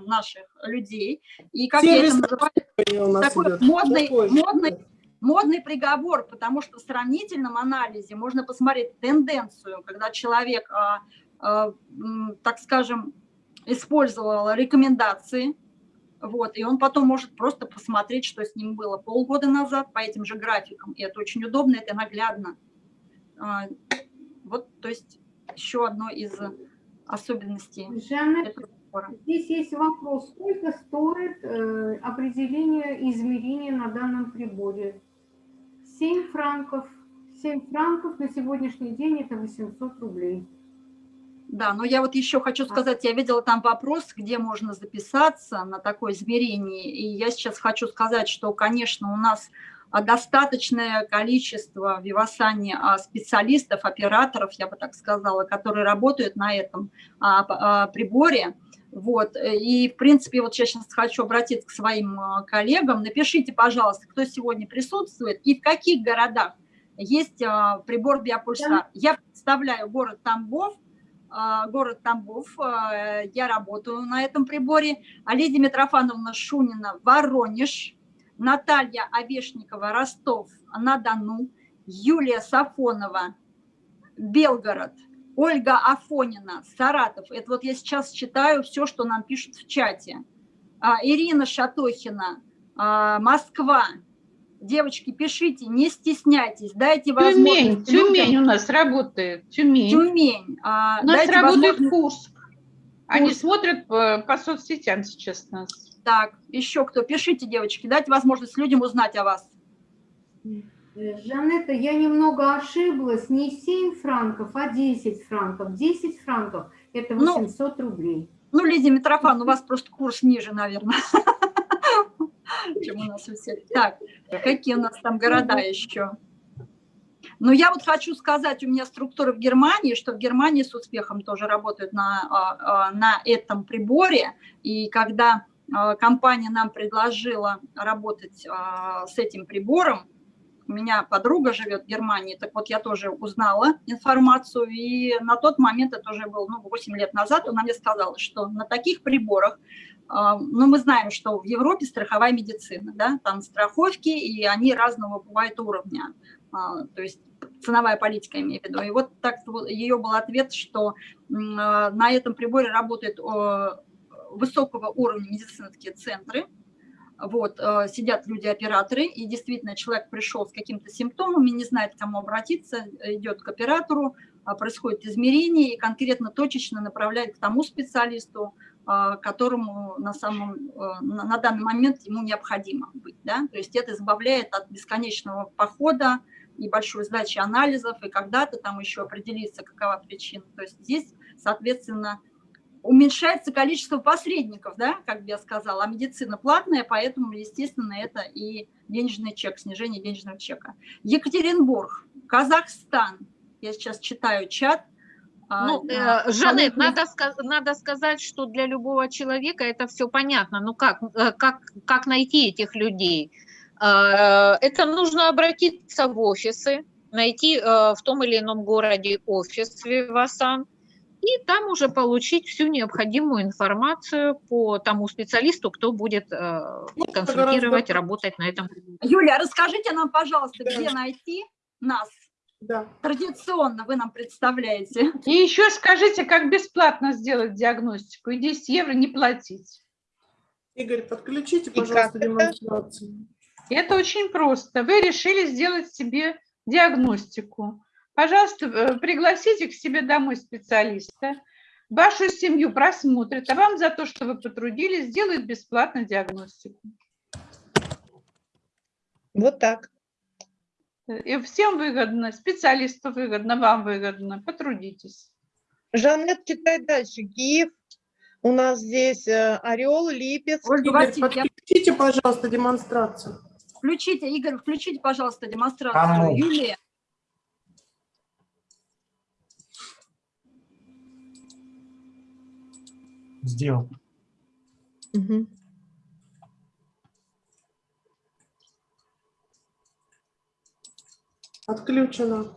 наших людей, и как я это Сервис называю, такой идет. модный, модный, модный приговор, потому что в сравнительном анализе можно посмотреть тенденцию, когда человек, так скажем, использовал рекомендации, вот, и он потом может просто посмотреть, что с ним было полгода назад по этим же графикам, и это очень удобно, это наглядно. А, Вот, то есть, еще одно из особенностей Жанна, этого здесь есть вопрос, сколько стоит э, определение измерения на данном приборе? 7 франков. 7 франков на сегодняшний день это 800 рублей. Да, но я вот еще хочу сказать, я видела там вопрос, где можно записаться на такое измерение, и я сейчас хочу сказать, что, конечно, у нас а, достаточное количество в Вивасане а, специалистов, операторов, я бы так сказала, которые работают на этом а, приборе. Вот. И, в принципе, вот я сейчас хочу обратиться к своим коллегам. Напишите, пожалуйста, кто сегодня присутствует и в каких городах есть прибор Биопульсар. Я представляю город Тамбов, город Тамбов. а, Я работаю на этом приборе. А Лидия Митрофановна Шунина, Воронеж. Наталья Овешникова, Ростов-на-Дону. Юлия Сафонова, Белгород. Ольга Афонина, Саратов. Это вот я сейчас читаю все, что нам пишут в чате. А, Ирина Шатохина, а, Москва. Девочки, пишите, не стесняйтесь, дайте Тюмень, возможность. людям- Тюмень у нас работает, Тюмень. Тюмень. а, У нас дайте работает возможность- Курск. Они Курск. смотрят по, по соцсетям сейчас нас. Так, еще кто? Пишите, девочки, дайте возможность людям узнать о вас. Э, Жанетта, я немного ошиблась, не 7 франков, а 10 франков. 10 франков – это Ну, 800 рублей. Ну, Лидия Митрофан, у вас просто курс ниже, наверное, чем у нас у всех. Так, какие у нас там города еще? Ну, я вот хочу сказать, у меня структура в Германии, что в Германии с успехом тоже работают на, а, а, на этом приборе. И когда а, компания нам предложила работать с этим прибором, у меня подруга живет в Германии, так вот я тоже узнала информацию, и на тот момент, это уже было ну, 8 лет назад, она мне сказала, что на таких приборах, а, ну мы знаем, что в Европе страховая медицина, да, там страховки, и они разного бывают уровня, А, то есть ценовая политика, имею в виду. И вот так ее был ответ, что а, на этом приборе работают высокого уровня медицинские центры, вот, э, сидят люди-операторы, и действительно человек пришел с какими-то симптомами, не знает, к кому обратиться, идет к оператору, а, происходит измерение и конкретно точечно направляет к тому специалисту, а, которому на, самом, э, на данный момент ему необходимо быть. Да? То есть это избавляет от бесконечного похода и большой сдачи анализов, и когда-то там еще определится, какова причина. То есть здесь, соответственно, уменьшается количество посредников, да, как я сказала, а медицина платная, поэтому, естественно, это и денежный чек, снижение денежного чека. Екатеринбург, Казахстан, я сейчас читаю чат. а, Ну, э, Жанет, надо, надо сказать, что для любого человека это все понятно. Ну как, э, как, как найти этих людей? Э, Это нужно обратиться в офисы, найти э, в том или ином городе офис Вивасан, и там уже получить всю необходимую информацию по тому специалисту, кто будет э, консультировать, гораздо- работать на этом. Юля, расскажите нам, пожалуйста, Да. где найти нас? Да. Традиционно вы нам представляете. И еще скажите, как бесплатно сделать диагностику и 10 евро не платить. Игорь, подключите, пожалуйста, это? демонстрацию. Это очень просто. Вы решили сделать себе диагностику. Пожалуйста, э, пригласите к себе домой специалиста. Вашу семью просмотрят, а вам за то, что вы потрудились, сделают бесплатно диагностику. Вот так. И всем выгодно, специалисту выгодно, вам выгодно. Потрудитесь. Жанет, читай дальше. Киев. У нас здесь э, Орел, Липецк. Ольга Васильевна, подключите, пожалуйста, демонстрацию. включите, Игорь, включите, пожалуйста, демонстрацию. Кому? Юлия. Сделал. Мгм. Отключено.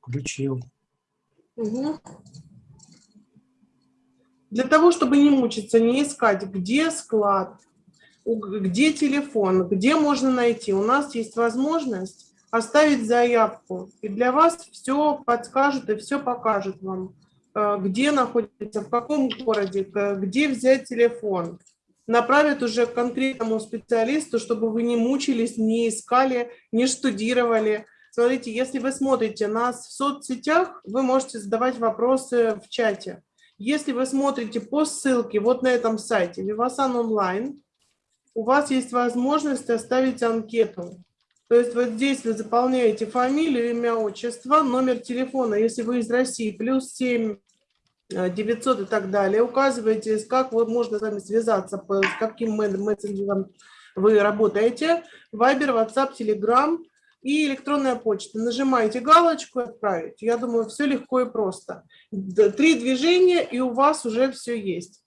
Включил. Мгм. Для того, чтобы не мучиться, не искать, где склад, где телефон, где можно найти, у нас есть возможность оставить заявку. И для вас все подскажет и все покажет вам, э, где находится, в каком городе, где взять телефон. Направят уже к конкретному специалисту, чтобы вы не мучились, не искали, не штудировали. Смотрите, если вы смотрите нас в соцсетях, вы можете задавать вопросы в чате. Если вы смотрите по ссылке вот на этом сайте Vivasan онлайн, у вас есть возможность оставить анкету. То есть вот здесь вы заполняете фамилию, имя, отчество, номер телефона, если вы из России, плюс 7 э, 900 и так далее. Указываете, как вот можно с вами связаться, с каким ме- мессенджером вы работаете. Вайбер, WhatsApp, Telegram и электронная почта. Нажимаете галочку «Отправить». Я думаю, все легко и просто. Три движения, и у вас уже все есть.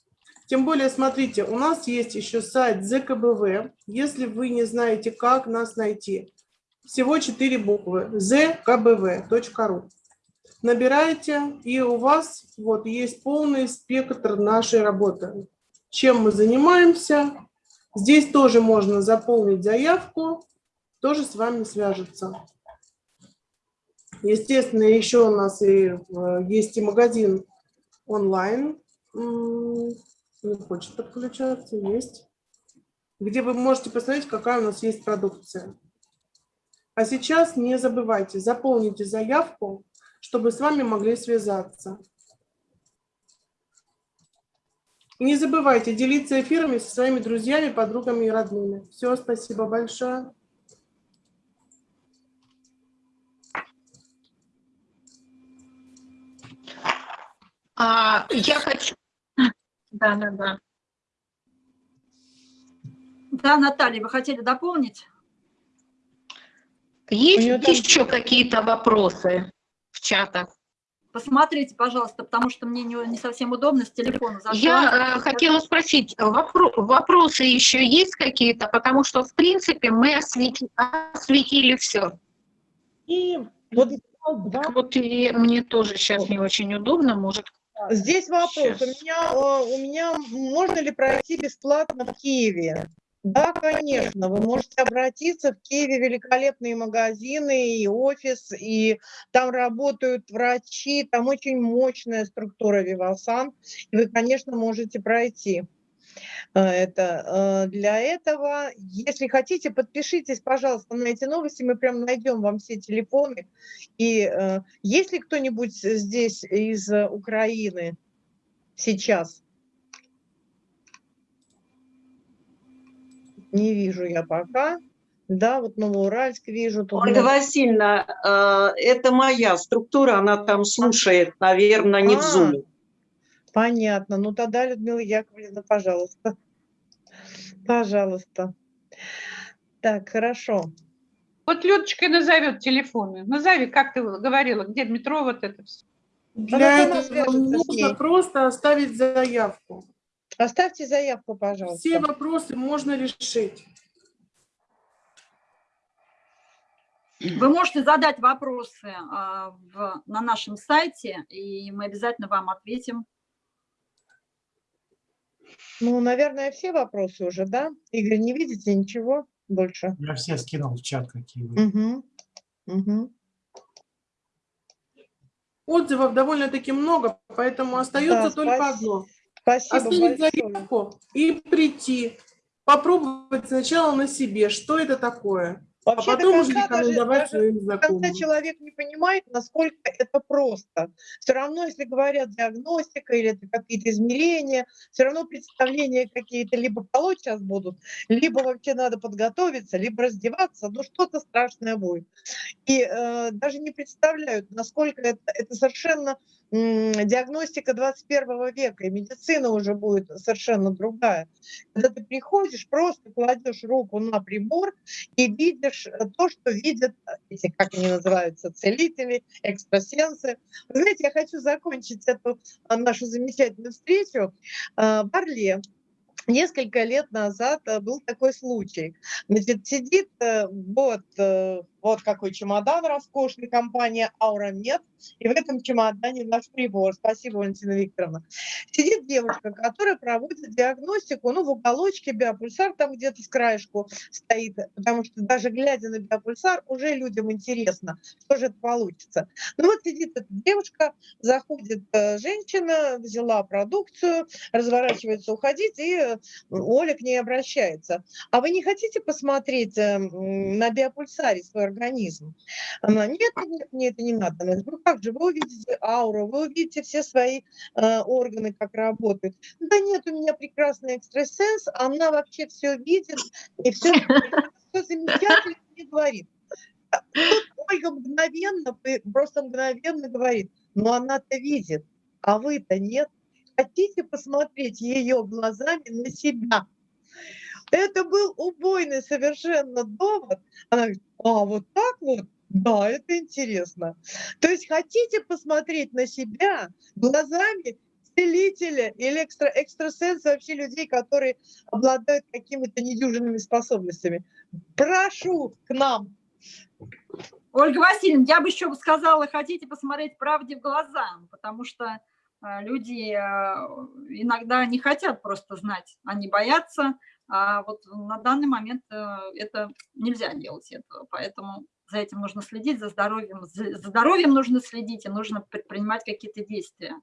Тем более, смотрите, у нас есть еще сайт ЗКБВ. Если вы не знаете, как нас найти, всего четыре буквы zkbv.ru. Набираете, и у вас вот есть полный спектр нашей работы. Чем мы занимаемся. Здесь тоже можно заполнить заявку, тоже с вами свяжется. Естественно, еще у нас и э, есть и магазин онлайн. Не хочет подключаться, есть. Где вы можете посмотреть, какая у нас есть продукция. А сейчас не забывайте, заполните заявку, чтобы с вами могли связаться. И не забывайте делиться эфирами со своими друзьями, подругами и родными. Все, спасибо большое. А, я хочу... Да, да, да. Да, Наталья, вы хотели дополнить? Есть там- еще какие-то вопросы в чатах? Посмотрите, пожалуйста, потому что мне не, не совсем удобно с телефона зашла. Я э, хотела спросить, вопро- вопросы еще есть какие-то? Потому что, в принципе, мы освети- осветили все. И вот два Так вот, и мне тоже сейчас не очень удобно, может, Здесь вопрос. У меня, э, у меня можно ли пройти бесплатно в Киеве? Да, конечно. Вы можете обратиться. В Киеве великолепные магазины и офис, и там работают врачи, там очень мощная структура Вивасан. И вы, конечно, можете пройти это. Э, Для этого, если хотите, подпишитесь, пожалуйста, на эти новости. Мы прям найдем вам все телефоны. И э, есть ли кто-нибудь здесь из э, Украины сейчас? Не вижу я пока. Да, вот Новоуральск вижу. тут Ольга много- Васильевна, э, это моя структура, она там слушает, наверное, не в А. Понятно. Ну тогда, Людмила Яковлевна, пожалуйста. Пожалуйста. Так, хорошо. Вот Людочка назовет телефоны. Назови, как ты говорила, где метро, вот это все. Для этого нужно просто оставить заявку. Оставьте заявку, пожалуйста. Все вопросы можно решить. Вы можете задать вопросы а, в- на нашем сайте, и мы обязательно вам ответим. Ну, наверное, все вопросы уже, да? Игорь, не видите ничего больше? Я все скинул в чат, какие вы. Угу. Угу. Отзывов довольно-таки много, поэтому остается Да, только спас- одно. Спасибо Оставить большое. заявку и прийти. Попробовать сначала на себе, что это такое. А Вообще, до потом уже даже- рекомендовать даже своим знакомым. человек не понимает, насколько это просто. Все равно, если говорят диагностика или это какие-то измерения, все равно представления какие-то либо полоть сейчас будут, либо вообще надо подготовиться, либо раздеваться, ну что-то страшное будет. И э, даже не представляют, насколько это, это совершенно диагностика 21 века, и медицина уже будет совершенно другая. Когда ты приходишь, просто кладешь руку на прибор и видишь э, то, что видят эти, как они называются, целители, экстрасенсы. Вы знаете, я хочу закончить эту а, нашу замечательную встречу в Орле. Несколько лет назад э, был такой случай. Значит, сидит э, вот, э, вот какой чемодан роскошный, компания Аурамед, и в этом чемодане наш прибор. Спасибо, Валентина Викторовна. Сидит девушка, которая проводит диагностику, ну, в уголочке биопульсар там где-то с краешку стоит, потому что даже глядя на биопульсар, уже людям интересно, что же это получится. Ну вот сидит эта девушка, заходит женщина, взяла продукцию, разворачивается уходить, и Оля к ней обращается. А вы не хотите посмотреть на биопульсаре свой организм? Она, нет, нет, мне это не надо. Она говорит, ну как же, вы увидите ауру, вы увидите все свои э, органы, как работают. Да нет, у меня прекрасный экстрасенс, она вообще все видит, и все, все замечательно мне говорит. Тут Ольга мгновенно, просто мгновенно говорит, но она-то видит, а вы-то нет. Хотите посмотреть ее глазами на себя? Это был убойный совершенно довод. Она говорит, а вот так вот? Да, это интересно. То есть хотите посмотреть на себя глазами целителя или экстра, экстрасенса, вообще людей, которые обладают какими-то недюжинными способностями. Прошу к нам. Ольга Васильевна, я бы еще сказала, хотите посмотреть правде в глаза, потому что люди э, иногда не хотят просто знать, они боятся, а вот на данный момент э, это нельзя делать этого, поэтому за этим нужно следить, за здоровьем, за здоровьем нужно следить и нужно предпринимать какие-то действия.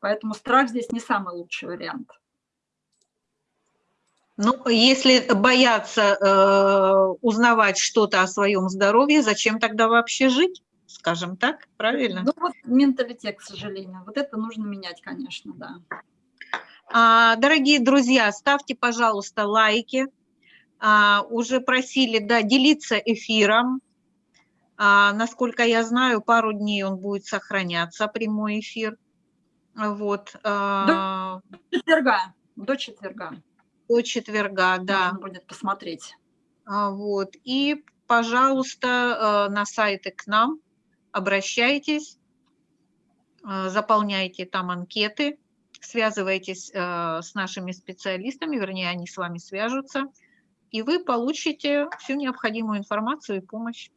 Поэтому страх здесь не самый лучший вариант. Ну, если бояться э, узнавать что-то о своем здоровье, зачем тогда вообще жить, скажем так, правильно? Ну вот менталитет, к сожалению, вот это нужно менять, конечно, да. А, дорогие друзья, ставьте, пожалуйста, лайки. А, уже просили да, делиться эфиром. А, насколько я знаю, пару дней он будет сохраняться, прямой эфир. Вот. До четверга. До четверга. До четверга, да. Можно будет посмотреть. Вот. И, пожалуйста, на сайты к нам обращайтесь, заполняйте там анкеты связывайтесь э, с нашими специалистами, вернее, они с вами свяжутся, и вы получите всю необходимую информацию и помощь.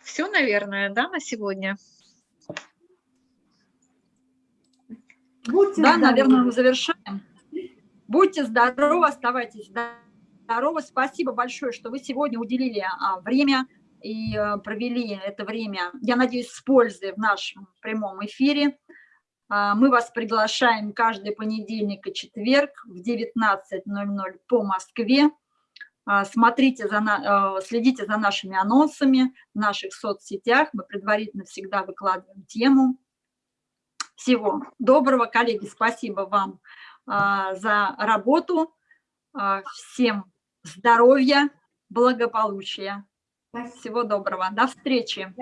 Все, наверное, да, на сегодня? Будьте да, здоровы. наверное, мы завершаем. Будьте здоровы, оставайтесь здоровы. Спасибо большое, что вы сегодня уделили а, время и э, провели это время, я надеюсь, с пользой в нашем прямом эфире. А, мы вас приглашаем каждый понедельник и четверг в 19.00 по Москве. А, смотрите за, э, следите за нашими анонсами в наших соцсетях. Мы предварительно всегда выкладываем тему. Всего доброго, коллеги, спасибо вам а, за работу. Всем здоровья, благополучия. Всего доброго. До встречи.